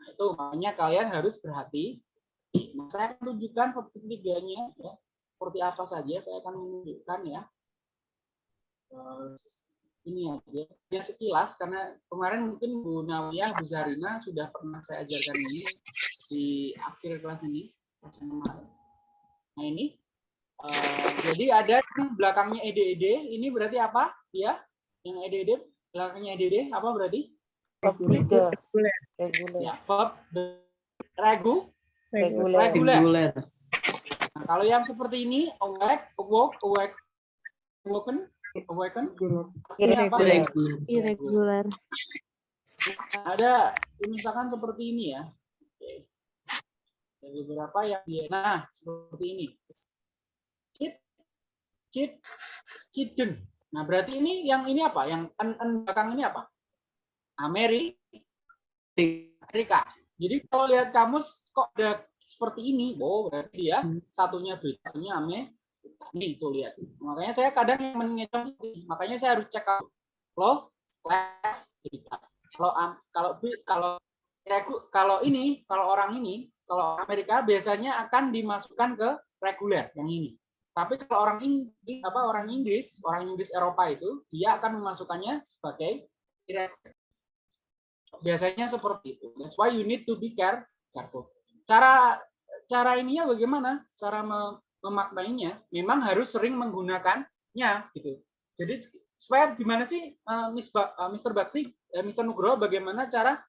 nah, itu makanya kalian harus berhati. Nah, saya akan tunjukkan verb ketiganya ya. Seperti apa saja saya akan menunjukkan ya. Ini aja. Ya sekilas karena kemarin mungkin Bu Nawiyah, Bu Zarina sudah pernah saya ajarkan ini di akhir kelas ini. kelas yang kemarin. Nah ini Eh, jadi ada yang belakangnya EDED, ini berarti apa? Ya, yang EDED belakangnya EDED apa berarti? Regular. Ya, verb regu, regular. Regular. Nah, kalau yang seperti ini, awake, awoke, awake, awoken, awaken, apa? Irregular. Irregular. Ada misalkan seperti ini ya. Oke. Ada beberapa yang dia, nah seperti ini. Cit, cit, cideng. Nah berarti ini yang ini apa? Yang en, en belakang ini apa? Ameri, Amerika. Jadi kalau lihat kamus kok ada seperti ini, oh berarti dia satunya beritanya Ame. Nih tuh lihat. Makanya saya kadang yang mengecoh makanya saya harus cek kalau left cerita. Kalau kalau kalau kalau ini kalau orang ini kalau Amerika biasanya akan dimasukkan ke reguler yang ini. Tapi kalau orang Inggris apa orang Inggris orang Inggris Eropa itu dia akan memasukkannya sebagai irregular. Biasanya seperti itu. That's why you need to be care- careful. Cara cara ininya bagaimana? Cara memaknainya memang harus sering menggunakannya gitu. Jadi supaya gimana sih eh, Miss Ba- eh, Mr. Bakti, eh, Mr. Nugroho bagaimana cara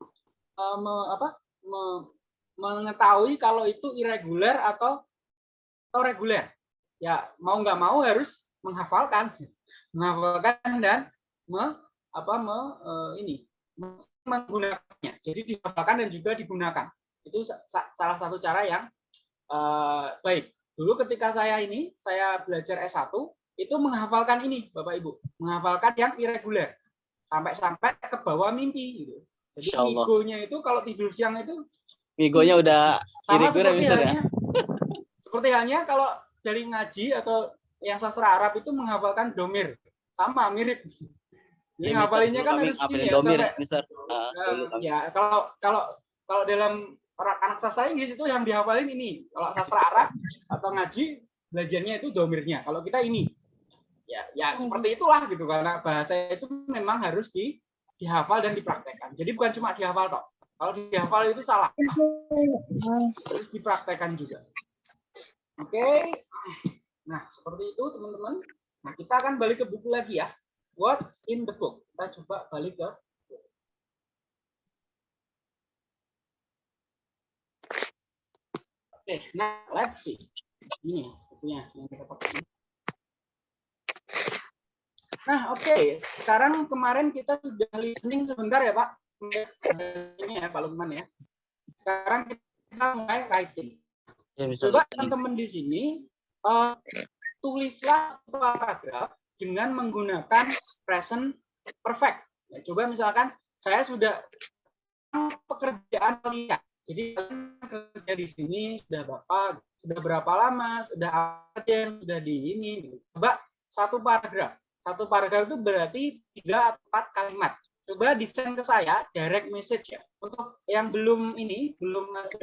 eh, me- apa me- mengetahui kalau itu irregular atau atau reguler? Ya mau nggak mau harus menghafalkan, menghafalkan dan me, apa me, eh, ini menggunakannya. Jadi dihafalkan dan juga digunakan. Itu sa- sa- salah satu cara yang eh, baik. Dulu ketika saya ini, saya belajar S1, itu menghafalkan ini, Bapak Ibu. Menghafalkan yang irregular. Sampai-sampai ke bawah mimpi. Gitu. Jadi migonya itu kalau tidur siang itu Migonya udah sama irregular seperti Mister ya. halnya, seperti halnya kalau dari ngaji atau yang sastra Arab itu menghafalkan domir. Sama, mirip. Jadi Ya, ngapalinnya kan harus ini ya, domir, sampai Mister. Dulu kami- ya kalau kalau kalau dalam orang anak sastra Inggris itu yang dihafalin ini. Kalau sastra Arab atau ngaji belajarnya itu domirnya. Kalau kita ini. Ya ya seperti itulah gitu. Karena bahasa itu memang harus di dihafal dan dipraktekkan. Jadi bukan cuma dihafal toh kalau dihafal itu salah. Harus dipraktekkan juga. Oke. Nah seperti itu teman-teman. Nah kita akan balik ke buku lagi ya. What's in the book? Kita coba balik ke Oke, nah let's see. Ini bukunya yang kita pakai. Nah, oke. Sekarang kemarin kita sudah listening sebentar ya, Pak. Ini ya, Pak Lukman ya. Sekarang kita mulai writing. Ya, Coba teman-teman di sini eh, tulislah paragraf dengan menggunakan present perfect. Ya, coba misalkan saya sudah pekerjaan kalian. Jadi kerja di sini sudah berapa sudah berapa lama, sudah apa yang sudah di ini. Coba satu paragraf. Satu paragraf itu berarti tiga atau empat kalimat. Coba desain ke saya direct message ya. Untuk yang belum ini, belum masih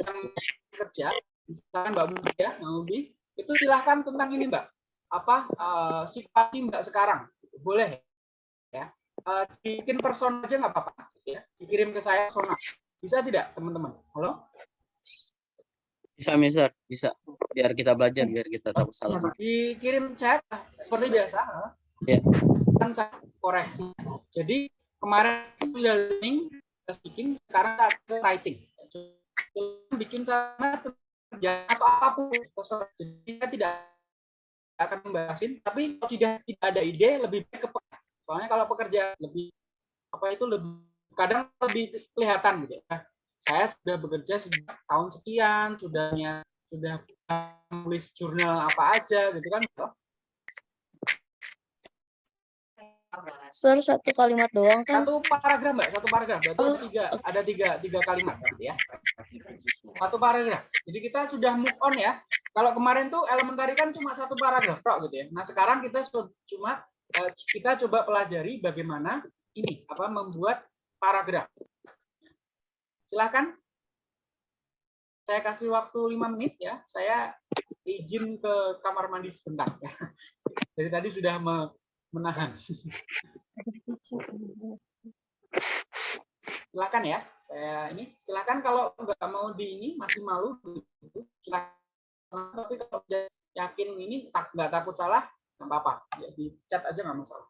kerja, misalkan Mbak Mubi ya, Mbak Mubi, itu silahkan tentang ini Mbak. Apa eh, situasi Mbak sekarang? Boleh ya. Eh, bikin persona aja nggak apa-apa ya. Dikirim ke saya persona. Bisa tidak teman-teman? Halo? Bisa, Mister. Bisa. Biar kita belajar, biar kita tahu salah. Dikirim chat seperti biasa. Ya. Kan saya koreksi. Jadi kemarin sudah speaking, sekarang ke writing. Bikin sama kerja atau apa pun. Jadi saya tidak akan membahasin, tapi kalau tidak tidak ada ide lebih baik ke. Soalnya kalau pekerja lebih apa itu lebih kadang lebih kelihatan gitu ya. Saya sudah bekerja sejak tahun sekian, sudahnya sudah nulis jurnal apa aja gitu kan. Sir, satu kalimat doang kan? Satu paragraf mbak, satu paragraf. Berarti Oh, ada tiga, ada tiga, tiga kalimat berarti ya. Satu paragraf. Jadi kita sudah move on ya. Kalau kemarin tuh elementary kan cuma satu paragraf, tok gitu ya. Nah sekarang kita cuma eh, kita coba pelajari bagaimana ini apa membuat paragraf. Silakan. Saya kasih waktu lima menit ya. Saya izin ke kamar mandi sebentar. ya. Dari tadi sudah me- menahan. silakan ya saya ini silakan kalau nggak mau di ini masih malu gitu, silakan tapi kalau yakin ini tak nggak takut salah nggak apa-apa ya, di chat aja nggak masalah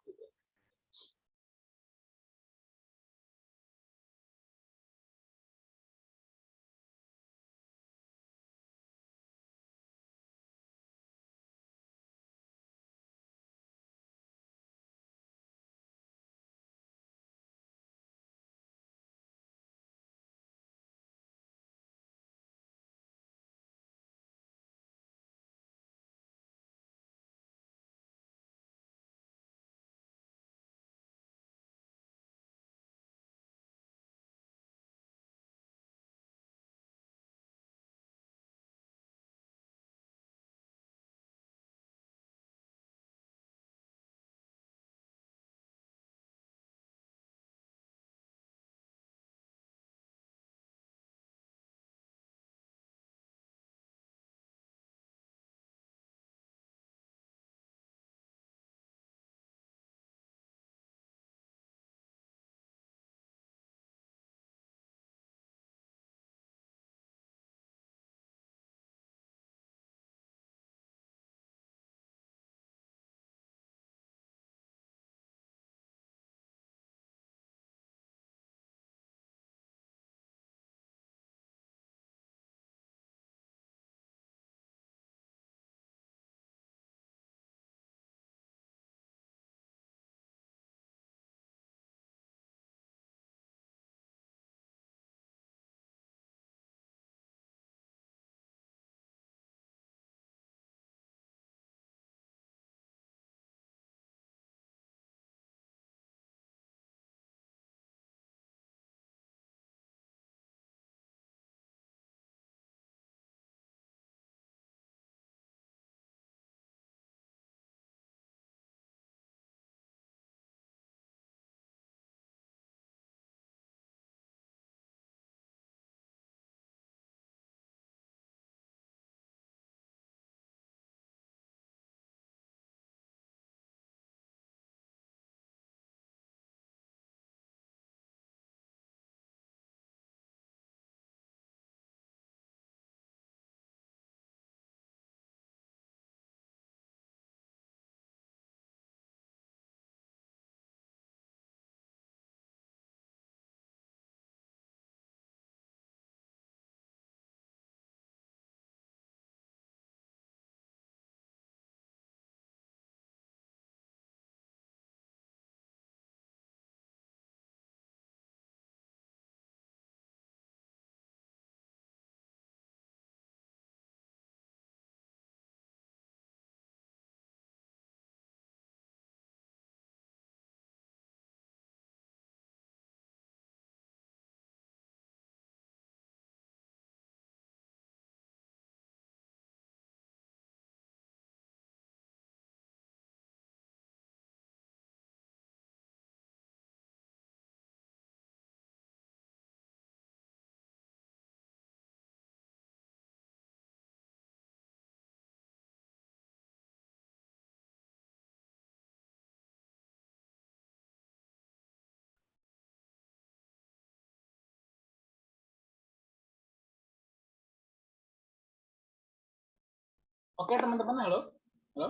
Oke, teman-teman, halo. Halo.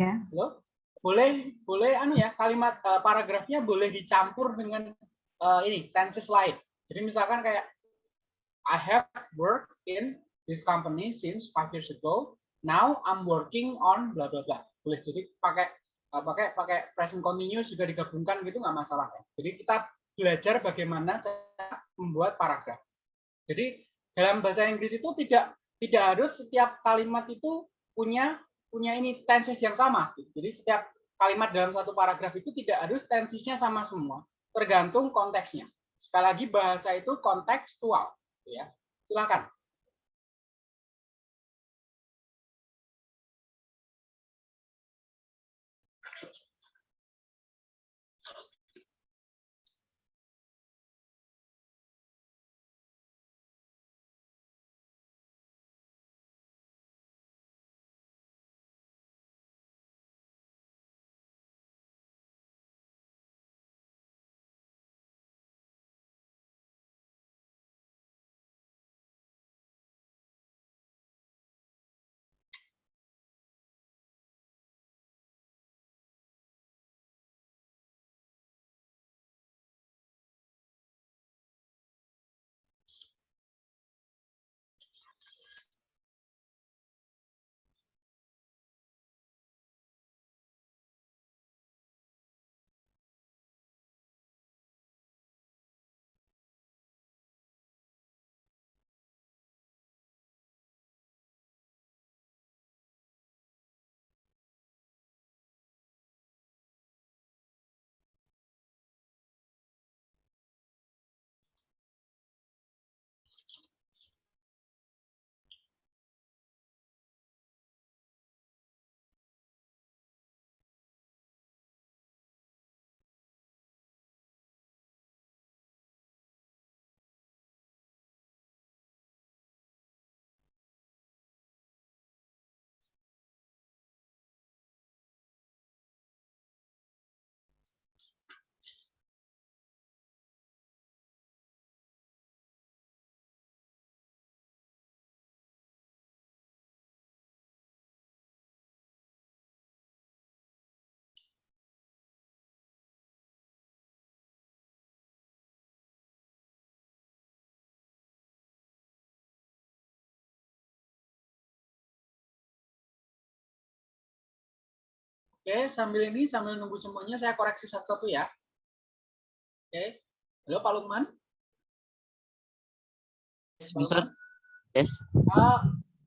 Ya. Halo. Boleh boleh anu ya, kalimat eh, paragrafnya boleh dicampur dengan eh, ini tenses lain. Jadi misalkan kayak I have worked in this company since five years ago. Now I'm working on bla bla bla. Boleh jadi pakai eh, pakai pakai present continuous juga digabungkan gitu nggak masalah ya. Jadi kita belajar bagaimana cara membuat paragraf. Jadi dalam bahasa Inggris itu tidak tidak harus setiap kalimat itu punya punya ini tenses yang sama. Jadi setiap kalimat dalam satu paragraf itu tidak harus tensesnya sama semua, tergantung konteksnya. Sekali lagi bahasa itu kontekstual, ya. Silakan. Oke, sambil ini sambil nunggu semuanya saya koreksi satu-satu ya. Oke. Halo Pak Lukman. Yes, Mister. Yes. Eh,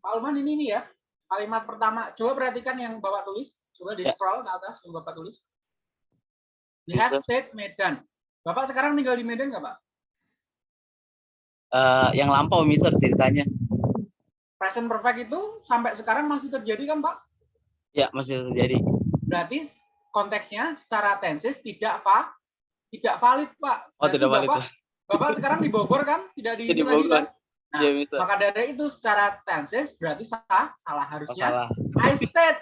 Pak Lukman ini nih ya. Kalimat pertama, coba perhatikan yang Bapak tulis. Coba di Ya. scroll ke atas yang Bapak tulis. We Yes, stayed Medan. Bapak sekarang tinggal di Medan nggak Pak? Eh, yang lampau Mister ceritanya. Present perfect itu sampai sekarang masih terjadi kan Pak? Ya, masih terjadi. Berarti konteksnya secara tenses tidak va, tidak valid Pak. Oh, Berarti tidak valid. Bapak, Bapak sekarang di Bogor kan? Tidak di, Di Bogor. kan? Nah, Iya, Mister. maka dari itu secara tenses berarti salah, salah Oh, harusnya salah. I stayed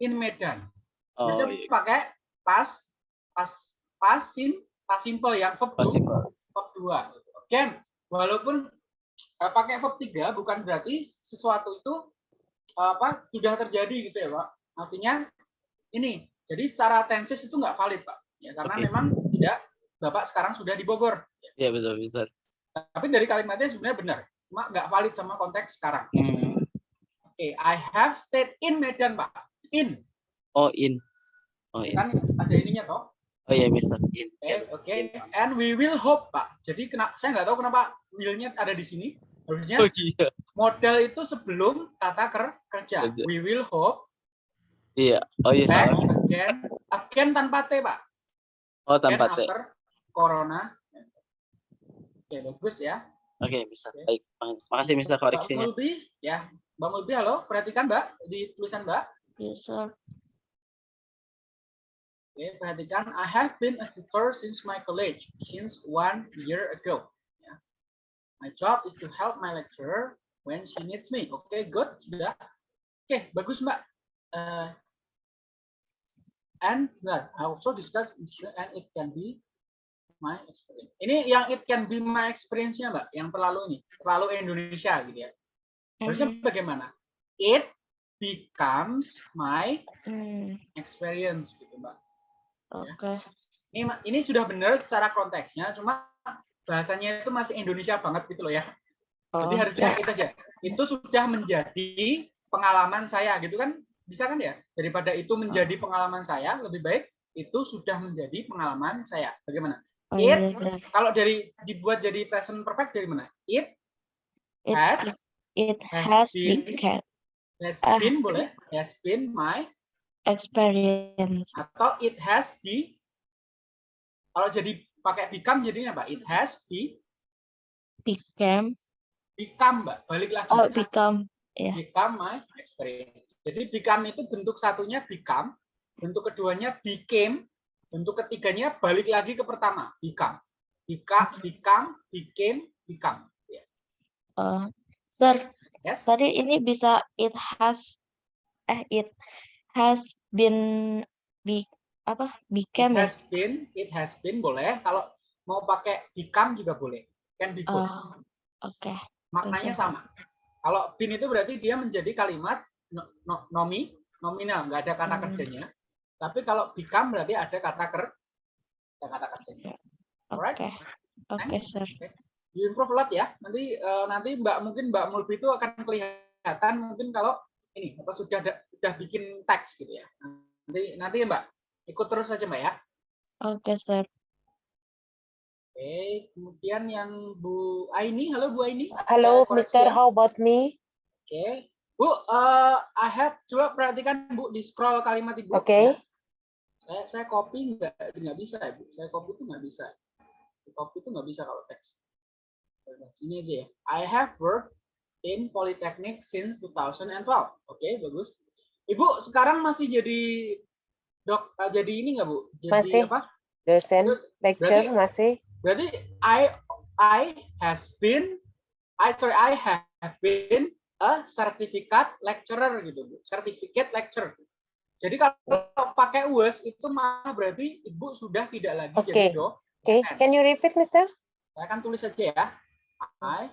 in Medan. Oh, Bisa iya. pakai pas pas pas sim pas simple yang verb two, Pak. verb 2. Again, walaupun eh, pakai verb 3 bukan berarti sesuatu itu apa sudah terjadi gitu ya, Pak. Artinya ini. Jadi secara tenses itu nggak valid, Pak. Ya karena Oke. memang tidak Bapak sekarang sudah di Bogor. Iya, betul, Mister. Tapi dari kalimatnya sebenarnya benar. Cuma nggak valid sama konteks sekarang. Hmm. Oke, I have stayed in Medan, Pak. In. Oh, in. Oh, in. Kan ada ininya toh. Oh, iya, Mister. In. Oke. And we will hope, Pak. Jadi kenapa saya nggak tahu kenapa will-nya ada di sini. Harusnya Oh, iya. modal itu sebelum kata ker kerja. Kerja. We will hope. Iya. Oh, iya, Back. Mister. again. Again tanpa T, Pak. Oh, tanpa T. after corona. Oke, bagus ya. Oke, Mister. Baik. Makasih, Mister, koreksinya. Mulbi, ya. Mbak Mulbi, halo. Perhatikan, Mbak, di tulisan Mbak. Yes, sir. Oke, perhatikan. I have been a tutor since my college, since one year ago. Ya. My job is to help my lecturer when she needs me. Oke, good. Sudah. Oke, bagus, Mbak. Eh, and well, I also discuss and it can be my experience. Ini yang it can be my experience-nya, Mbak, yang terlalu ini, terlalu Indonesia gitu ya. Harusnya bagaimana? it becomes my Hmm, experience gitu mbak Oke. ini ma- ini sudah benar secara konteksnya cuma bahasanya itu masih Indonesia banget gitu loh ya jadi Oh, harusnya ya. itu aja itu sudah menjadi pengalaman saya gitu kan bisa kan ya daripada itu menjadi pengalaman saya lebih baik itu sudah menjadi pengalaman saya bagaimana Oh, it iya, kalau dari dibuat jadi present perfect dari mana it It, has it has has been- become has Ah. been boleh has been my experience. atau it has be kalau jadi pakai become jadinya apa it has be Became. become mbak balik lagi Oh, become. ya. become my experience jadi become itu bentuk satunya become bentuk keduanya became bentuk ketiganya balik lagi ke pertama become become become became become Ya. Oh, sir, yes tadi ini bisa it has eh it has been be apa it became ya? has been it has been boleh kalau mau pakai become juga boleh can be both Oh, oke. maknanya you. sama kalau been itu berarti dia menjadi kalimat no- no- nomi nominal nggak ada kata Hmm. kerjanya tapi kalau become berarti ada kata ker ada kata kerjanya Alright. Oke. Oke, sir. you improve a lot ya nanti eh, nanti mbak mungkin mbak Mulbi itu akan kelihatan mungkin kalau ini apa sudah ada, sudah bikin teks gitu ya nanti nanti ya mbak ikut terus saja mbak ya Oke, sir. oke kemudian yang Bu Aini halo Bu Aini Mr. ya. How about me? Oke, Bu, eh I have coba perhatikan Bu di scroll kalimat ibu. Oke. ya. Saya saya copy nggak nggak bisa ya Bu. Saya copy itu nggak bisa. Copy itu nggak bisa kalau teks. Sini aja ya. I have worked in Polytechnic since 2012. Oke, bagus. Ibu sekarang masih jadi dok eh, jadi ini nggak Bu? Jadi Masih. apa? Dosen, lecture Berarti- masih? Berarti I I has been I sorry I have been a certificate lecturer gitu Bu. Certificate lecturer. Jadi kalau pakai was itu malah berarti Ibu sudah tidak lagi Oke. jadi. Oke, can you repeat, Mister? Saya akan tulis saja ya. I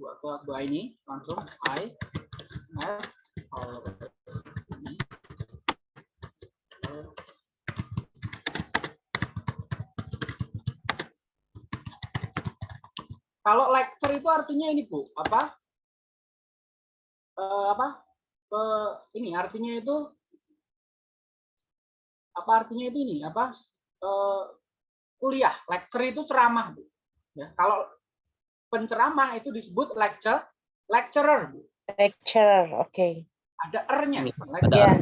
buat buat buat ini langsung I have already Kalau lecture itu artinya ini Bu, apa? Eh, apa? Eh, ini artinya itu apa artinya itu ini? Apa? Eh, kuliah, lecture itu ceramah, Bu. Ya, kalau penceramah itu disebut lecture, lecturer, Bu. Lecturer, oke. Ada er-nya. Ada lecturer.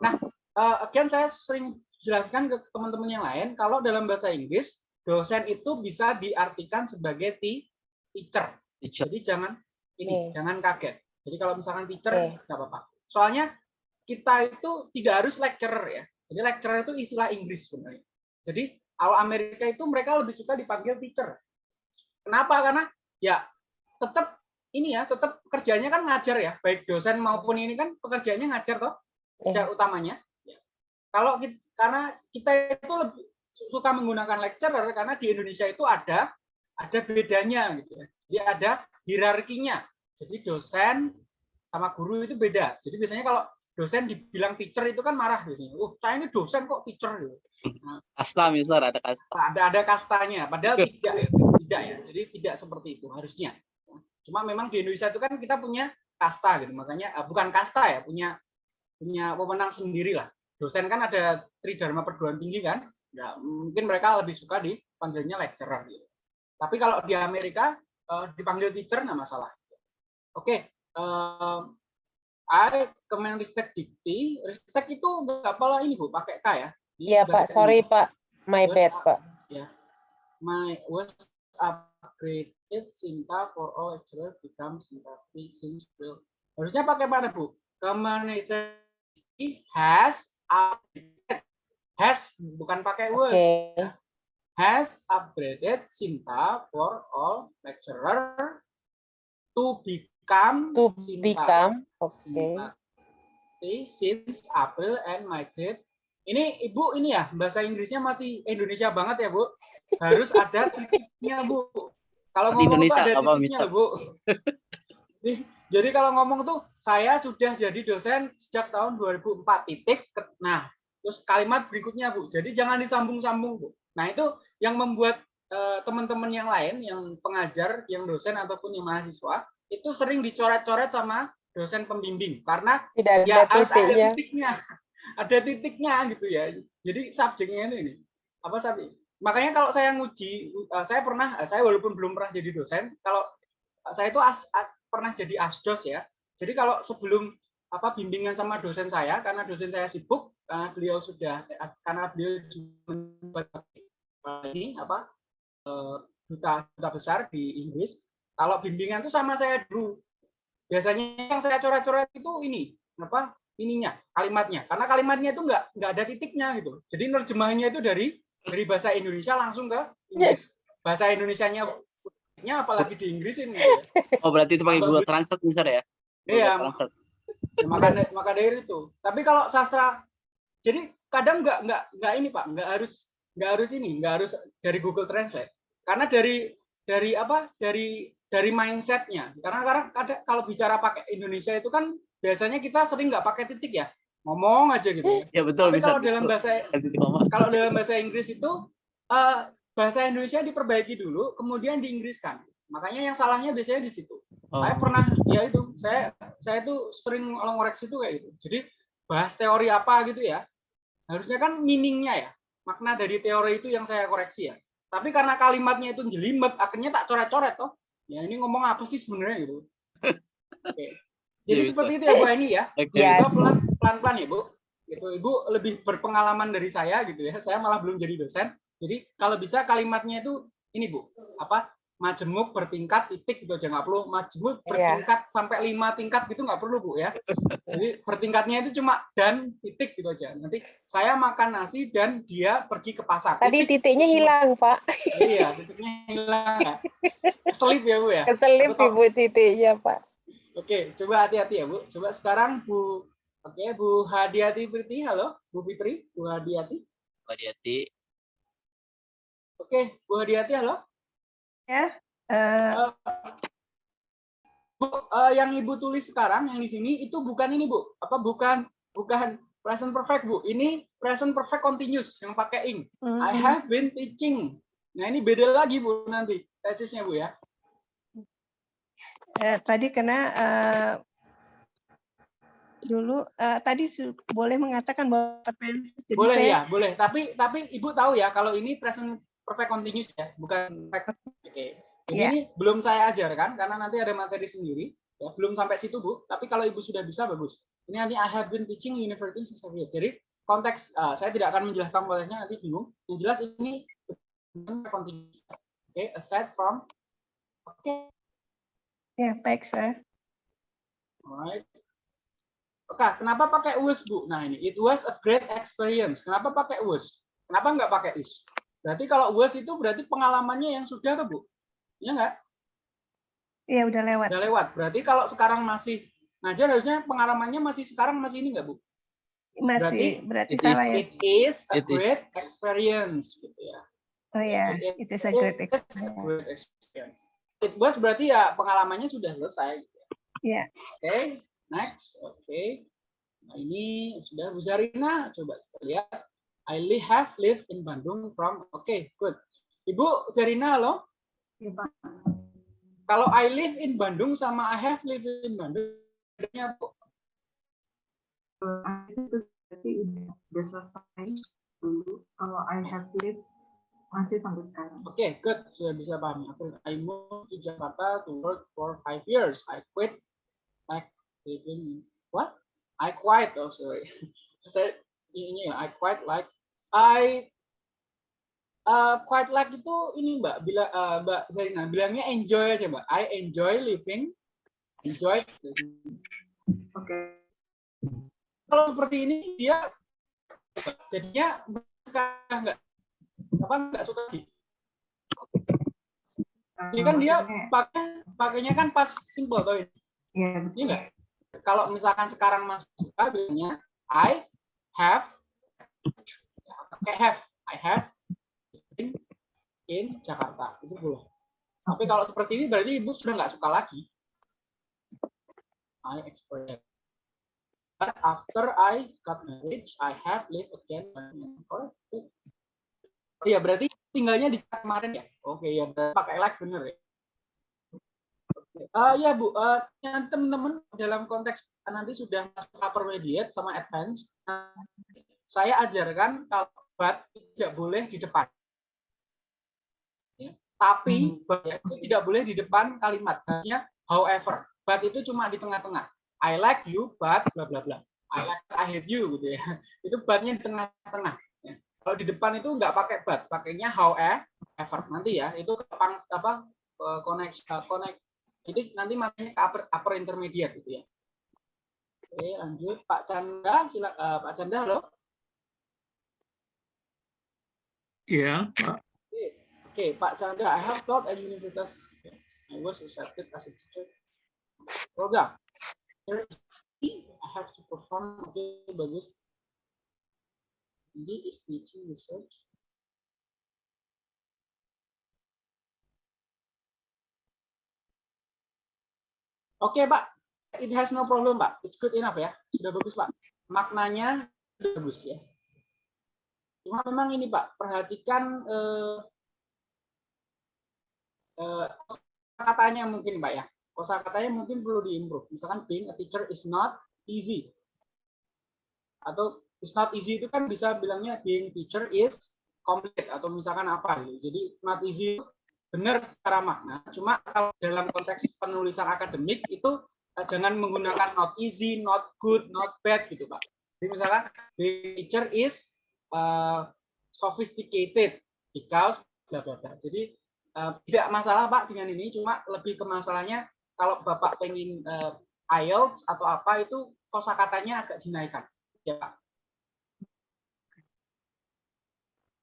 Ya, Eh, again saya sering jelaskan ke teman-teman yang lain kalau dalam bahasa Inggris dosen itu bisa diartikan sebagai teacher. Teacher. Jadi jangan ini Oke. jangan kaget. Jadi kalau misalkan teacher nggak apa-apa. Soalnya kita itu tidak harus lecturer ya. Jadi lecturer itu istilah Inggris sebenarnya. Jadi kalau Amerika itu mereka lebih suka dipanggil teacher. Kenapa? Karena ya tetap ini ya, tetap kerjanya kan ngajar ya, baik dosen maupun ini kan pekerjaannya ngajar toh, kerja utamanya. Ya. Kalau kita, karena kita itu lebih su- suka menggunakan lecturer karena di Indonesia itu ada ada bedanya gitu ya. Jadi ada hierarkinya. Jadi dosen sama guru itu beda. Jadi biasanya kalau dosen dibilang teacher itu kan marah biasanya. Oh, saya ini dosen kok teacher gitu. Kasta, Mister, ada kasta. ada ada kastanya. Padahal tidak ya tidak ya. Jadi tidak seperti itu harusnya. Cuma memang di Indonesia itu kan kita punya kasta gitu. Makanya eh, bukan kasta ya punya punya pemenang sendiri lah. Dosen kan ada tridharma perguruan tinggi kan? Ya, mungkin mereka lebih suka dipanggilnya lecturer gitu. Tapi kalau di Amerika eh, dipanggil teacher nggak masalah oke eh, I Kemenristek Dikti Ristek itu nggak apa ini bu pakai K ya Ini Iya, Pak. Sorry, Indonesia. Pak. My Was bad, up- Pak. Ya. My was upgraded Sinta for all lecturer become Sinta since April. Harusnya pakai mana, Bu? Community has upgraded. Has bukan pakai was. Oke. Has upgraded Sinta for all lecturer to become To Sinta become, oke. Sinta free since April and migrate ini Ibu ini ya bahasa Inggrisnya masih Indonesia banget ya Bu. Harus ada titiknya Bu. Kalau ngomong Indonesia ada apa, titiknya? Bu. Jadi, Jadi kalau ngomong tuh saya sudah jadi dosen sejak tahun 2004 titik. Nah, terus kalimat berikutnya Bu. Jadi jangan disambung-sambung Bu. Nah itu yang membuat eh, teman-teman yang lain, yang pengajar, yang dosen ataupun yang mahasiswa itu sering dicoret-coret sama dosen pembimbing karena Tidak ada ya harus ada titiknya. titiknya, ada titiknya gitu ya. Jadi subjeknya ini, ini. apa sapi? Makanya kalau saya nguji, eh, saya pernah, eh, saya walaupun belum pernah jadi dosen, kalau saya itu as, as- pernah jadi asdos ya. Jadi kalau sebelum apa bimbingan sama dosen saya, karena dosen saya sibuk, karena beliau sudah, eh, karena beliau juga ini apa eh, duta duta besar di Inggris. Kalau bimbingan itu sama saya dulu. Biasanya yang saya coret-coret itu ini apa ininya kalimatnya karena kalimatnya itu nggak nggak ada titiknya gitu jadi nerjemahannya itu dari dari bahasa Indonesia langsung ke Inggris bahasa Indonesianya nya apalagi di Inggris ini Oh berarti itu pakai Google Translate misalnya ya? Google Iya. Translate. maka maka dari itu tapi kalau sastra jadi kadang nggak nggak nggak ini pak nggak harus nggak harus ini nggak harus dari Google Translate karena dari dari apa dari dari mindsetnya karena karena kadang kalau bicara pakai Indonesia itu kan biasanya kita sering nggak pakai titik ya ngomong aja gitu ya. Ya betul tapi bisa. kalau dalam betul. bahasa Ganti koma. kalau dalam bahasa Inggris itu eh, bahasa Indonesia diperbaiki dulu kemudian diinggriskan makanya yang salahnya biasanya di situ Oh. saya pernah ya itu saya saya itu sering ngoreksi itu kayak gitu jadi bahas teori apa gitu ya harusnya kan meaningnya ya makna dari teori itu yang saya koreksi ya tapi karena kalimatnya itu jelimet akhirnya tak coret-coret toh ya ini ngomong apa sih sebenarnya gitu? Oke. Jadi Iya, bisa. seperti itu ya Bu Ani ya. Ya. Coba pelan pelan ya Bu. Gitu Ibu lebih berpengalaman dari saya gitu ya. Saya malah belum jadi dosen. Jadi kalau bisa kalimatnya itu ini Bu. Apa majemuk bertingkat titik gitu aja nggak perlu majemuk Iya. bertingkat sampai lima tingkat gitu nggak perlu Bu ya jadi bertingkatnya itu cuma dan titik gitu aja nanti saya makan nasi dan dia pergi ke pasar Tadi Titik. titiknya hilang, Pak. iya titiknya hilang ya selip ya Bu ya Keselip Ibu titiknya, Pak. Oke, coba hati-hati ya, Bu. Coba sekarang Bu Oke, Bu Hadiati Priti, halo, Bu Fitri, Bu Hadiati. Hati-hati. Oke, Bu Hadiati, halo. Ya. Eh, Bu, eh, yang Ibu tulis sekarang yang di sini itu bukan ini, Bu. Apa bukan bukan present perfect, Bu. Ini present perfect continuous yang pakai ing. I mm, have been teaching. Nah, ini beda lagi, Bu, nanti tesisnya, Bu ya. eh, tadi kena eh, dulu eh, tadi boleh mengatakan bahwa jadi Boleh saya ya, boleh. Tapi tapi Ibu tahu ya kalau ini present perfect continuous ya, bukan perfect. Oke. Iya. ini belum saya ajarkan karena nanti ada materi sendiri. Ya, belum sampai situ, Bu. Tapi kalau Ibu sudah bisa bagus. Ini nanti I have been teaching university since years. Jadi konteks eh, saya tidak akan menjelaskan konteksnya nanti bingung. Yang jelas ini. Oke, aside from Oke, ya baik sir. Alright. Oke, kenapa pakai was, Bu? Nah, ini it was a great experience. Kenapa pakai was? Kenapa nggak pakai is? Berarti kalau was itu berarti pengalamannya yang sudah tuh, Bu. Iya nggak? Ya udah lewat. Udah lewat. Berarti kalau sekarang masih ngajar harusnya pengalamannya masih sekarang masih ini nggak, Bu? Masih berarti it salah ya. is- It is a It is. great experience gitu ya. Oh ya, It it is a great is experience. It was berarti ya pengalamannya sudah selesai. gitu Ya. Oke, next. Oke. Nah, ini sudah Bu Zarina. Coba kita lihat. I live, have lived in Bandung from. Oke, good. Ibu Zarina, halo. Ya, Pak. Kalau I live in Bandung sama I have lived in Bandung, bedanya? Kalau itu berarti udah, udah selesai dulu. Kalau I have lived masih sampai sekarang. Oke, good. Sudah bisa pahami. I moved to Jakarta to work for five years. I quit like living what? I quite. Oh, sorry. Saya ini ya. I quite like. I uh, quite like itu ini Mbak. Bila uh, Mbak Zarina bilangnya enjoy aja Mbak. I enjoy living. Enjoy. Oke. Kalau seperti ini dia jadinya nggak apa nggak suka lagi. Ini kan dia pakai pakainya kan pas simple tuh ini. ya, Iya nggak? Kalau misalkan sekarang masih suka bilangnya I have pakai have I have in, in Jakarta itu boleh. Tapi kalau seperti ini berarti ibu sudah nggak suka lagi. I experienced. But after I got married, I have lived again. Oh ya berarti tinggalnya di kemarin ya. Oke ya pakai like bener ya. Ah ya Bu, eh, nanti teman-teman dalam konteks nanti sudah masuk intermediate sama advance, saya ajarkan kalau but tidak boleh di depan. Tapi but itu tidak boleh di depan kalimat. Harusnya however. But itu cuma di tengah-tengah. I like you, but bla bla bla. I like I hate you gitu ya. Itu but-nya di tengah-tengah. ya. Kalau di depan itu nggak pakai but, pakainya however. Nanti ya, itu apa eh, connect eh, connect. Jadi nanti makanya ke upper, upper intermediate gitu ya. Oke, lanjut Pak Chandra, sila, eh, Pak Chandra halo. Iya, Pak. Oke, Pak Chandra, I have taught at universitas. I was accepted as a teacher. Program. There is I have to perform. Oke, bagus. Ini is teaching research. Oke, Pak. It has no problem, Pak. It's good enough ya. Sudah bagus, Pak. Maknanya sudah bagus ya. Cuma memang ini, Pak, perhatikan eh, eh, katanya mungkin, Pak ya. Kosa katanya mungkin perlu diimprove. Misalkan being a teacher is not easy. Atau is not easy itu kan bisa bilangnya being teacher is complete atau misalkan apa gitu. Jadi not easy benar secara makna. Cuma kalau dalam konteks penulisan akademik itu eh, jangan menggunakan not easy, not good, not bad gitu, Pak. Jadi misalkan being teacher is uh, sophisticated because bla bla bla. Jadi uh, tidak masalah Pak dengan ini, cuma lebih ke masalahnya kalau Bapak pengen uh, IELTS atau apa itu kosakatanya agak dinaikkan. Ya, Pak.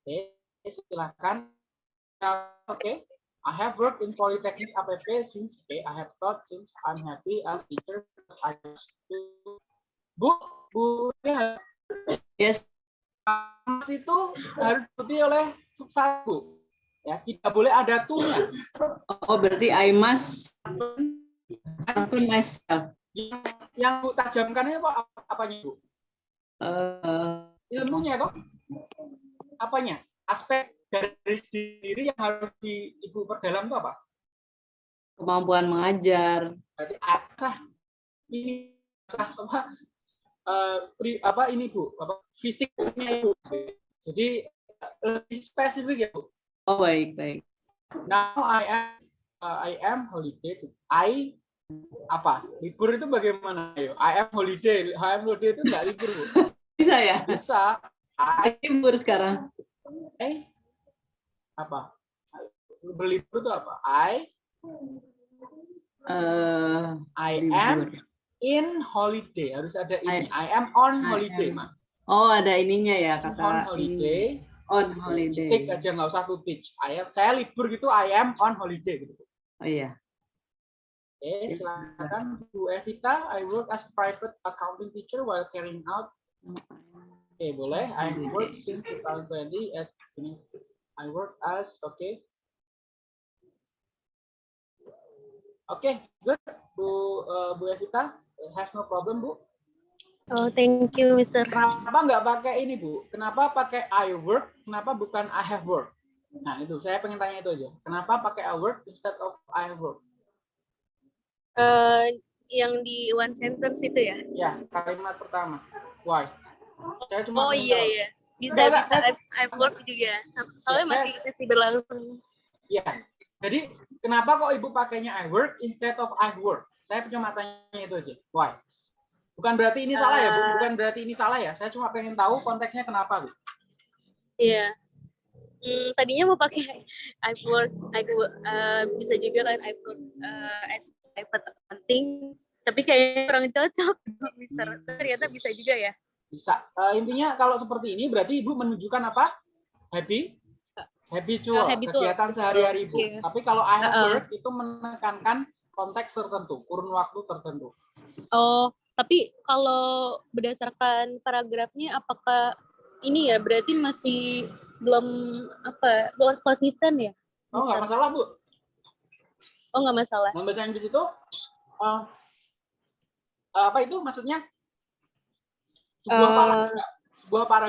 Oke, silakan. Oke. I have worked in Polytechnic APP since okay, I have taught since I'm happy as teacher. as I. Bu, Bu, ya, Yes. Mas itu harus diikuti oleh sub satu. Ya, tidak boleh ada tunya. Oh, berarti I must happen myself. Yang, yang Bu tajamkan itu apa apanya, Bu? Eh, Ilmunya kok? Apanya? Aspek dari diri yang harus di Ibu perdalam itu apa? kemampuan mengajar. Berarti asah ini asah apa? eh, pri- apa ini Bu? Apa fisiknya Bu? Jadi lebih spesifik ya Bu. Oh, baik, baik. Now I am uh, I am holiday. I apa? Libur itu bagaimana? Ayo, I am holiday. I am holiday itu enggak libur, Bu. Bisa ya? Bisa. I Libur sekarang. eh apa? Berlibur itu apa? I Eh, I libur. am in holiday. Harus ada ini. I am on I holiday, am Mak. Oh, ada ininya ya On kata ini. holiday. On Take holiday. aja nggak usah to teach. I am, saya libur gitu. I am on holiday gitu. Oh iya. Oke, silakan Bu Evita. I work as private accounting teacher while carrying out. Oke, boleh. I work since 2020 at I work as oke. Oke, good. Bu eh, Bu Evita has no problem, Bu. Oh, thank you, Mr. Kenapa nggak pakai ini, Bu? Kenapa pakai I work? Kenapa bukan I have work? Nah, itu saya pengen tanya itu aja. Kenapa pakai I work instead of I have work? Eh, yang di one sentence itu ya? Ya, kalimat pertama. Why? Saya cuma Oh iya tahu. iya. Bisa bisa saya- I've, worked juga. Soalnya saya- masih masih berlangsung. Iya. Jadi kenapa kok ibu pakainya I work instead of I work? Saya cuma tanya itu aja. Why? Bukan berarti ini salah ya, Bu. Eh. Bukan berarti ini salah ya. Saya cuma pengen tahu konteksnya kenapa, Bu. Iya. Hmm, tadinya mau pakai I've worked, I uh, bisa juga kan I've worked uh, as private accounting, tapi kayaknya kurang cocok, Mister. Ternyata bisa. juga ya. Bisa. Eh, intinya kalau seperti ini berarti ibu menunjukkan apa? Happy habitual, Eh, habitual, kegiatan sehari-hari ibu. iya. Tapi kalau I have Uh-uh. work itu menekankan konteks tertentu, kurun waktu tertentu. Oh, tapi kalau berdasarkan paragrafnya, apakah ini ya berarti masih belum apa belum konsisten ya? Oh, nggak masalah, Bu. Oh nggak masalah. Yang bahasa Inggris itu uh, apa itu maksudnya sebuah Eh, paragraf. Sebuah paragraf